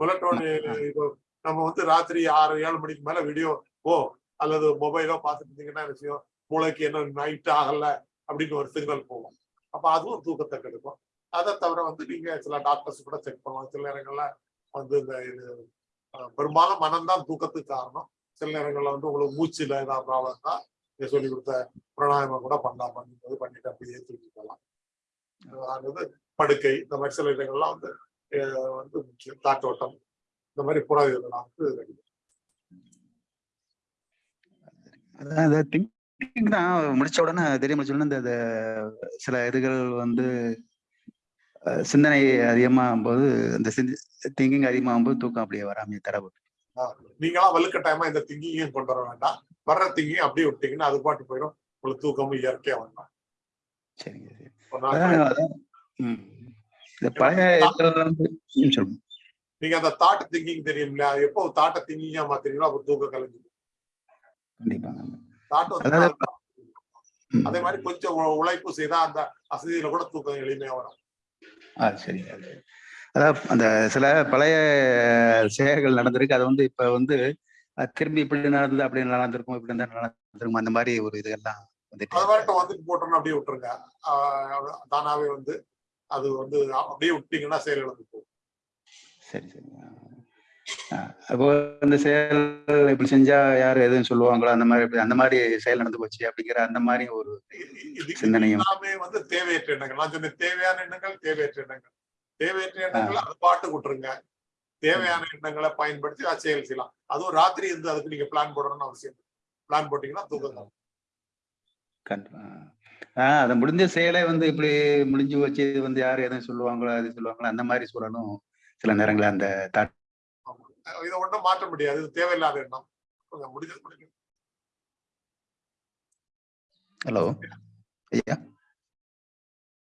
மெலட்டோனின் இப்போ நம்ம வந்து ராத்திரி ஆறு ஏழு மணிக்கு மேல வீடியோ ஓ அல்லது மொபைலோ பார்த்துட்டு இருந்தீங்கன்னா விஷயம் மூளைக்கு என்ன நைட் ஆகல அப்படின்னு ஒரு சிக்னல் போகும். அப்ப அதுவும் தூக்கத்தை கெடுக்கும். அதை தவிர வந்து நீங்க சில டாக்டர்ஸ் கூட செக் பண்ணலாம். சில நேரங்கள்ல வந்து இந்த இது பெரும்பாலும் மனம்தான் தூக்கத்துக்கு காரணம். சில நேரங்கள்ல வந்து உங்களுக்கு மூச்சுல ஏதாவது ப்ராப்ளம் இருந்தா நீங்க சொல்லி கொடுத்த பிராணாயமம் கூட பண்ணலாம் பண்ணும்போது பண்ணிட்டு அப்படியே தூக்கி போகலாம். அதாவது படுக்கை இந்த மாதிரி சில இடங்கள்லாம் வந்து வந்து முக்கியம். காற்றோட்டம் இந்த மாதிரி புற இதெல்லாம் வந்து ரெடி அதான் திங்க் தான். முடிச்ச உடனே தெரிய முடிச்ச உடனே இந்த சில இதுகள் வந்து சிந்தனை அதிகமாகும் போது இந்த திங்கிங் அதிகமாகும் போது தூக்கம் அப்படியே வராமே தடவை நீங்களாம் வலுக்கட்டாயமா இந்த திங்கிங்கையும் கொண்டு வர வேண்டாம். வர்ற திங்கிங் அப்படியே விட்டீங்கன்னா அது பாட்டு போயிடும். உங்களுக்கு தூக்கமும் இயற்கையா வரலாம் சரிங்க சரி. நீங்க அந்த தாட் திங்கிங் தெரியும் இல்லையா எப்போ தாட்டை திங்கிங்கா மாத்தீங்களோ அப்போ தூக்கம் கலைஞ்சு கண்டிப்பாங்க அதே மாதிரி கொஞ்சம் உழைப்பு செய்தா அந்த அசதியில கூட தூக்கம் எளிமையா வரும். சரி. அது. அதாவது அந்த சில பழைய செயல்கள் நடந்திருக்கு. அது வந்து இப்ப வந்து திரும்பி இப்படி நடந்தது அப்படி நடந்திருக்கும் இப்படி நடந்திருக்கும் அந்த மாதிரி ஒரு இதெல்லாம் அது வரட்டும் வந்துட்டு போட்டோம்னு அப்படியே விட்டுருங்க. தானாவே வந்து அது வந்து அப்படியே விட்டீங்கன்னா செயல் இழந்து போகும். சரி சரி. அப்போ இந்த செயல் இப்படி செஞ்சா யாரு எதுவும் சொல்லுவாங்களோ அந்த மாதிரி அந்த மாதிரி செயல் நடந்து போச்சு அப்படிங்கிற அந்த மாதிரி ஒரு சிந்தனையும். வந்து தேவையற்ற எண்ணங்கள். நான் சொன்னேன் தேவையான எண்ணங்கள் தேவையற்ற எண்ணங்கள். தேவையற்ற எண்ணங்கள் அது பாட்டு விட்டுருங்க. தேவையான எண்ணங்களை பயன்படுத்தி அது செயல் செய்யலாம். அதுவும் ராத்திரி இருந்து அதுக்கு நீங்க பிளான் போடணும்னு அவசியம் பிளான் போட்டீங்கன்னா தூக்கம் ஆஹ் அதை முடிஞ்ச செயலை வந்து இப்படி முடிஞ்சு வச்சு வந்து யாரு எதுவும் சொல்லுவாங்களோ அது சொல்லுவாங்களோ அந்த மாதிரி சொல்லணும் சில நேரங்கள்ல அந்த தாட். இதை ஒன்றும் மாற்ற முடியாது. இது தேவையில்லாத எண்ணம். கொஞ்சம் முடிஞ்சது முடிஞ்சது ஹலோ ஐயா.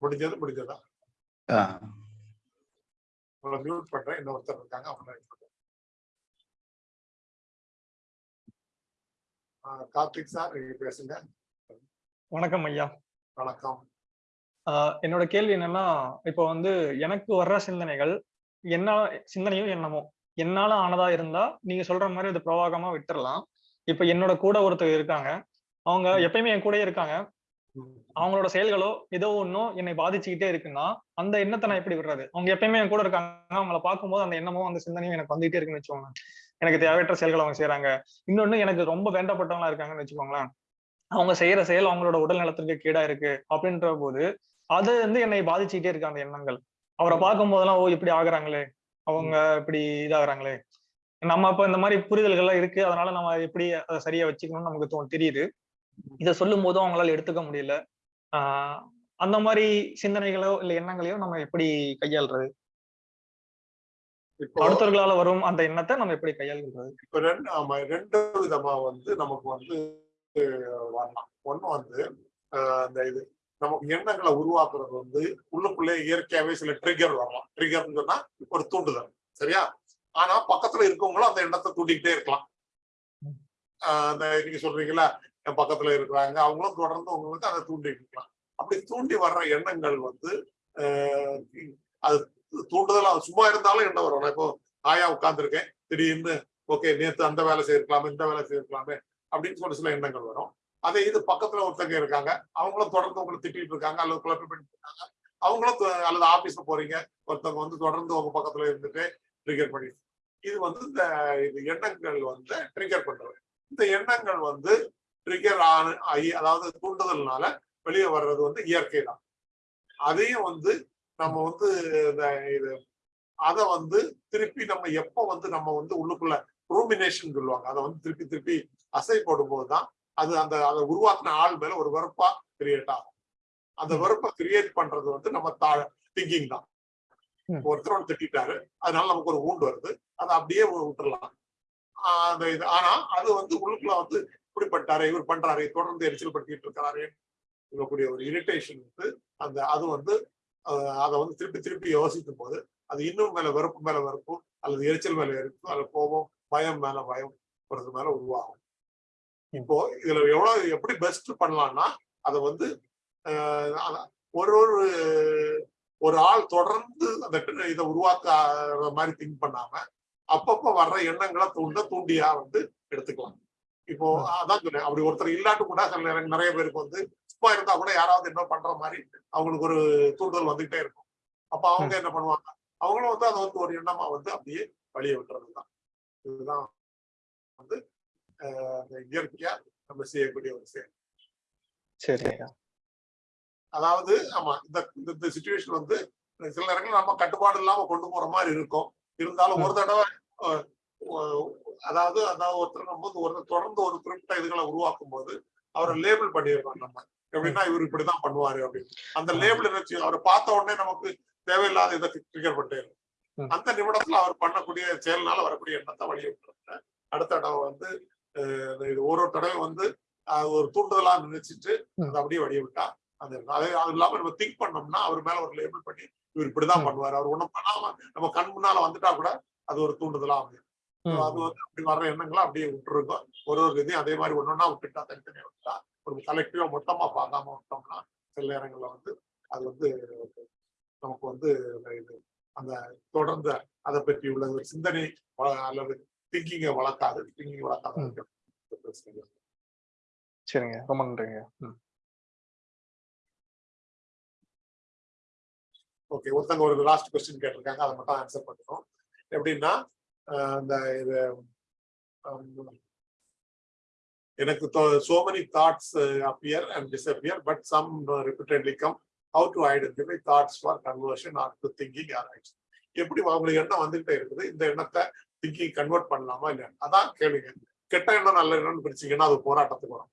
முடிஞ்சது முடிஞ்சதா? ஆ. உங்களை மியூட் பண்றேன். இன்னொருத்தர் இருக்காங்க. அவங்க கார்த்திக் சார் நீங்க பேசுங்க. வணக்கம் ஐயா. வணக்கம். ஆஹ் என்னோட கேள்வி என்னன்னா இப்போ வந்து எனக்கு வர்ற சிந்தனைகள் என்ன சிந்தனையும் என்னமோ என்னால ஆனதா இருந்தா நீங்க சொல்ற மாதிரி அது பிரவாகமா விட்டுறலாம். இப்ப என்னோட கூட ஒருத்தர் இருக்காங்க. அவங்க எப்பயுமே என் கூடயே இருக்காங்க. அவங்களோட செயல்களோ ஏதோ ஒன்றும் என்னை பாதிச்சுக்கிட்டே இருக்குன்னா அந்த எண்ணத்தை நான் எப்படி விடுறது? அவங்க எப்பயுமே என் கூட இருக்காங்க. அவங்கள பார்க்கும்போது அந்த எண்ணமும் அந்த சிந்தனையும் எனக்கு வந்துகிட்டே இருக்குன்னு வச்சுக்கோங்க எனக்கு தேவையற்ற செயல்கள் அவங்க செய்யறாங்க இன்னொன்னு எனக்கு ரொம்ப வேண்டப்பட்டவங்களா இருக்காங்கன்னு வச்சுக்கோங்களேன். அவங்க செய்யற செயல் அவங்களோட உடல் நலத்திற்கு கீடா இருக்கு அப்படின்ற போது அது வந்து என்னை பாதிச்சுக்கிட்டே இருக்கு அந்த எண்ணங்கள். அவரை பார்க்கும் போதெல்லாம் ஓ இப்படி ஆகுறாங்களே. அவங்க இப்படி இதாகுறாங்களே. நம்ம அப்ப இந்த மாதிரி புரிதல்கள்லாம் இருக்கு. அதனால நம்ம எப்படி அதை சரியா வச்சுக்கணும்னு நமக்கு தோணு தெரியுது. இதை சொல்லும் போதும் அவங்களால எடுத்துக்க முடியல. ஆஹ் அந்த மாதிரி சிந்தனைகளோ இல்ல எண்ணங்களையோ நம்ம எப்படி கையாள்றது? அடுத்தவர்களால வரும் அந்த எண்ணத்தை நம்ம எப்படி கையாள்கிறது இப்ப ரெண்டு ஆமா ரெண்டு விதமா வந்து நமக்கு வந்து வரலாம். ஒண்ணு வந்து அந்த இது நமக்கு எண்ணங்களை உருவாக்குறது வந்து உள்ளுக்குள்ளே இயற்கையாவே சில ட்ரிகர் வரலாம் ட்ரிகர்னு சொன்னா ஒரு தூண்டுதல். சரியா? ஆனா பக்கத்துல இருக்கவங்களும் அந்த எண்ணத்தை தூண்டிக்கிட்டே இருக்கலாம். அந்த நீங்க சொல்றீங்களா என் பக்கத்துல இருக்கிறாங்க அவங்களும் தொடர்ந்து உங்களுக்கு அதை தூண்டிட்டு இருக்கலாம். அப்படி தூண்டி வர்ற எண்ணங்கள் வந்து ஆஹ் அது சும்மா இருந்தாலும் எண்ணம் வரும். நான் இப்போ ஆயா உட்காந்துருக்கேன் திடீர்னு ஓகே நேற்று அந்த வேலை செய்திருக்கலாமே இந்த வேலை செய்திருக்கலாமே அப்படின்னு சொல்லி சில எண்ணங்கள் வரும். அதே இது பக்கத்துல ஒருத்தங்க இருக்காங்க. அவங்களும் தொடர்ந்து உங்களை திட்டிட்டு இருக்காங்க அல்லது குழப்பம் பண்ணிட்டு இருக்காங்க. அவங்களும் அல்லது ஆபீஸ்ல போறீங்க. ஒருத்தவங்க வந்து தொடர்ந்து உங்க பக்கத்துல இருந்துட்டு ட்ரிகர் பண்ணிட்டு இது வந்து இந்த இது எண்ணங்கள் வந்து ட்ரிகர் பண்றது. இந்த எண்ணங்கள் வந்து ட்ரிகர் ஆகி அதாவது தூண்டுதல்னால வெளியே வர்றது வந்து இயற்கை தான். அதையும் வந்து நம்ம வந்து இந்த இது அதை வந்து திருப்பி நம்ம எப்போ வந்து நம்ம வந்து உள்ளுக்குள்ள ரூமினேஷன் சொல்லுவாங்க. அதை வந்து திருப்பி திருப்பி அசை போடும்போது தான் அது அந்த அதை உருவாக்குன ஆள் மேல ஒரு வெறுப்பா கிரியேட் ஆகும். அந்த வெறுப்பை கிரியேட் பண்றது வந்து நம்ம தா திங்கிங் தான். ஒருத்தர் ஒன்று திட்டாரு அதனால நமக்கு ஒரு ஊண்டு வருது. அதை அப்படியே விட்டுறலாம். அந்த இது ஆனா அது வந்து உள்ளுக்குள்ள வந்து இப்படி பண்ணிட்டாரு இவர் பண்றாரு தொடர்ந்து எரிச்சல் படுத்திட்டு இருக்கிறாரு இருக்கக்கூடிய ஒரு இரிட்டேஷன் வந்து அந்த அது வந்து அதை வந்து திருப்பி திருப்பி யோசிக்கும் போது அது இன்னும் மேல வெறுப்பு மேல வெறுப்பு அல்லது எரிச்சல் மேல எரிப்பு அல்லது கோபம் பயம் மேல பயம் போறது மேல உருவாகும். இப்போ இதுல எவ்வளவு எப்படி பெஸ்ட் பண்ணலாம்னா அதை வந்து ஒரு ஒரு ஒரு ஆள் தொடர்ந்து அந்த இதை உருவாக்குற மாதிரி திங்க் பண்ணாம அப்பப்ப வர்ற எண்ணங்களை தூண்ட தூண்டியா வந்து எடுத்துக்கலாம். இப்போ அதான் சொன்னேன் அப்படி ஒருத்தர் இல்லாட்டு கூட சில நிறைய பேருக்கு வந்து சும்மா இருந்தா கூட யாராவது என்ன பண்ற மாதிரி அவங்களுக்கு ஒரு தூண்டுதல் வந்துகிட்டே இருக்கும். அப்ப அவங்க என்ன பண்ணுவாங்க அவங்களும் வந்து அதை வந்து ஒரு எண்ணமா வந்து அப்படியே வழிய விட்டுறது தான் இதுதான் வந்து இயற்கையா நம்ம செய்யக்கூடிய ஒரு செயல். சரி அதாவது ஆமா இந்த இந்த- சுச்சுவேஷன் வந்து சில நேரங்கள் நம்ம கட்டுப்பாடு இல்லாம கொண்டு போற மாதிரி இருக்கும். இருந்தாலும் ஒரு தடவை அதாவது அதாவது ஒருத்தர் நம்ம வந்து ஒரு தொடர்ந்து ஒரு குறிப்பிட்ட இதுகளை உருவாக்கும் போது அவரை லேபிள் பண்ணிடுறோம் நம்ம. எப்படின்னா இவர் இப்படிதான் பண்ணுவாரு அப்படின்னு. அந்த லேபிள் வச்சு அவரை பார்த்த உடனே நமக்கு தேவையில்லாத இதை ட்ரிகர் பண்ணிட்டு ம். அந்த நிமிடத்துல அவர் பண்ணக்கூடிய செயல்னால வரக்கூடிய எண்ணத்தை வழிய விட்டுறாங்க அடுத்த தடவை வந்து இது ஒரு ஒரு தடவை வந்து ஒரு தூண்டுதலா நினைச்சிட்டு அதை அப்படியே வழிய விட்டா அது அது இல்லாம நம்ம திங்க் பண்ணோம்னா அவர் மேல ஒரு லேபிள் பண்ணி இவர் இப்படிதான். பண்ணுவாரு. அவர் ஒண்ணும் பண்ணாம நம்ம கண் முன்னால வந்துட்டா கூட அது ஒரு தூண்டுதலா அமையும். அது வந்து அப்படி வர்ற எண்ணங்களை அப்படியே விட்டுருக்கோம். ஒரு ஒரு இதையும் அதே மாதிரி ஒன்னொன்னா விட்டுட்டா தனித்தனியா விட்டா ஒரு கலெக்டிவா மொத்தமா பார்க்காம விட்டோம்னா சில நேரங்கள்ல வந்து அது வந்து நமக்கு வந்து அந்த இது அந்த தொடர்ந்து அதை பற்றி உள்ள ஒரு சிந்தனை அல்லது திங்கிங்கை வளர்க்காது திங்கிங் வளர்க்காத சரிங்க. ரொம்ப நன்றிங்க. ஓகே. ஒருத்தங்க ஒரு லாஸ்ட் கொஸ்டின் கேட்டிருக்காங்க. அதை மட்டும் ஆன்சர் பண்ணணும் எப்படின்னா இந்த இது எனக்கு so many thoughts appear and disappear but some repeatedly come how to identify thoughts for conversion or to thinking or action எப்படி அவங்களுக்கு எண்ணம் வந்துகிட்டே இருக்குது? இந்த எண்ணத்தை திங்கிங் கன்வெர்ட் பண்ணலாமா இல்லையா அதான் கேளுங்க. கெட்ட எண்ணம் நல்ல எண்ணம்னு பிரிச்சீங்கன்னா அது போராட்டத்துக்கு வரும்.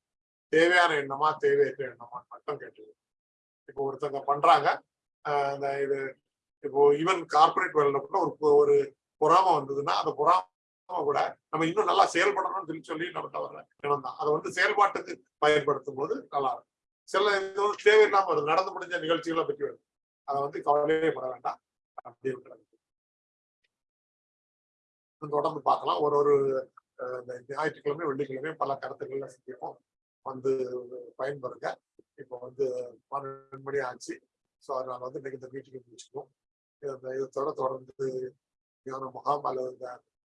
தேவையான எண்ணமா தேவையற்ற எண்ணமா மட்டும் கேட்டுங்க இப்போ ஒருத்தங்க பண்றாங்க ஆஹ் இந்த இது இப்போ ஈவன் கார்பரேட் வேலையில கூட ஒரு ஒரு பொறாம வந்ததுன்னா அந்த பொறாம கூட நம்ம இன்னும் நல்லா செயல்படணும்னு சொல்லி சொல்லி நமக்கு வர இடம் தான். அதை வந்து செயல்பாட்டுக்கு பயன்படுத்தும் போது நல்லா இருக்கும். சில இது வந்து தேவையில்லாம வருது. நடந்து முடிஞ்ச நிகழ்ச்சிகளை பற்றி வருது. அதை வந்து கவலையே பட வேண்டாம். அப்படி இருக்கிறது. தொடர்ந்து பார்க்கலாம். ஒரு ஒரு ஞாயிற்றுக்கிழமை வெள்ளிக்கிழமை பல கருத்துக்கள்ல சந்திப்போம். வந்து பயன்பெறுங்க இப்போ வந்து பன்னெண்டு மணி ஆச்சு. ஸோ அதனால வந்து இன்னைக்கு இந்த மீட்டிங்கை முடிச்சுக்கோம் இந்த இதோட தொடர்ந்து இதோட ஞான முகாம் அல்லது இந்த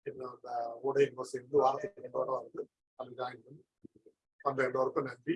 இன்னும் அந்த ஊடக சேர்ந்து வாரத்துக்கு ரெண்டு வாரம் வந்து அது ஜாயின் பண்ணி அந்த எல்லோருக்கும் நன்றி.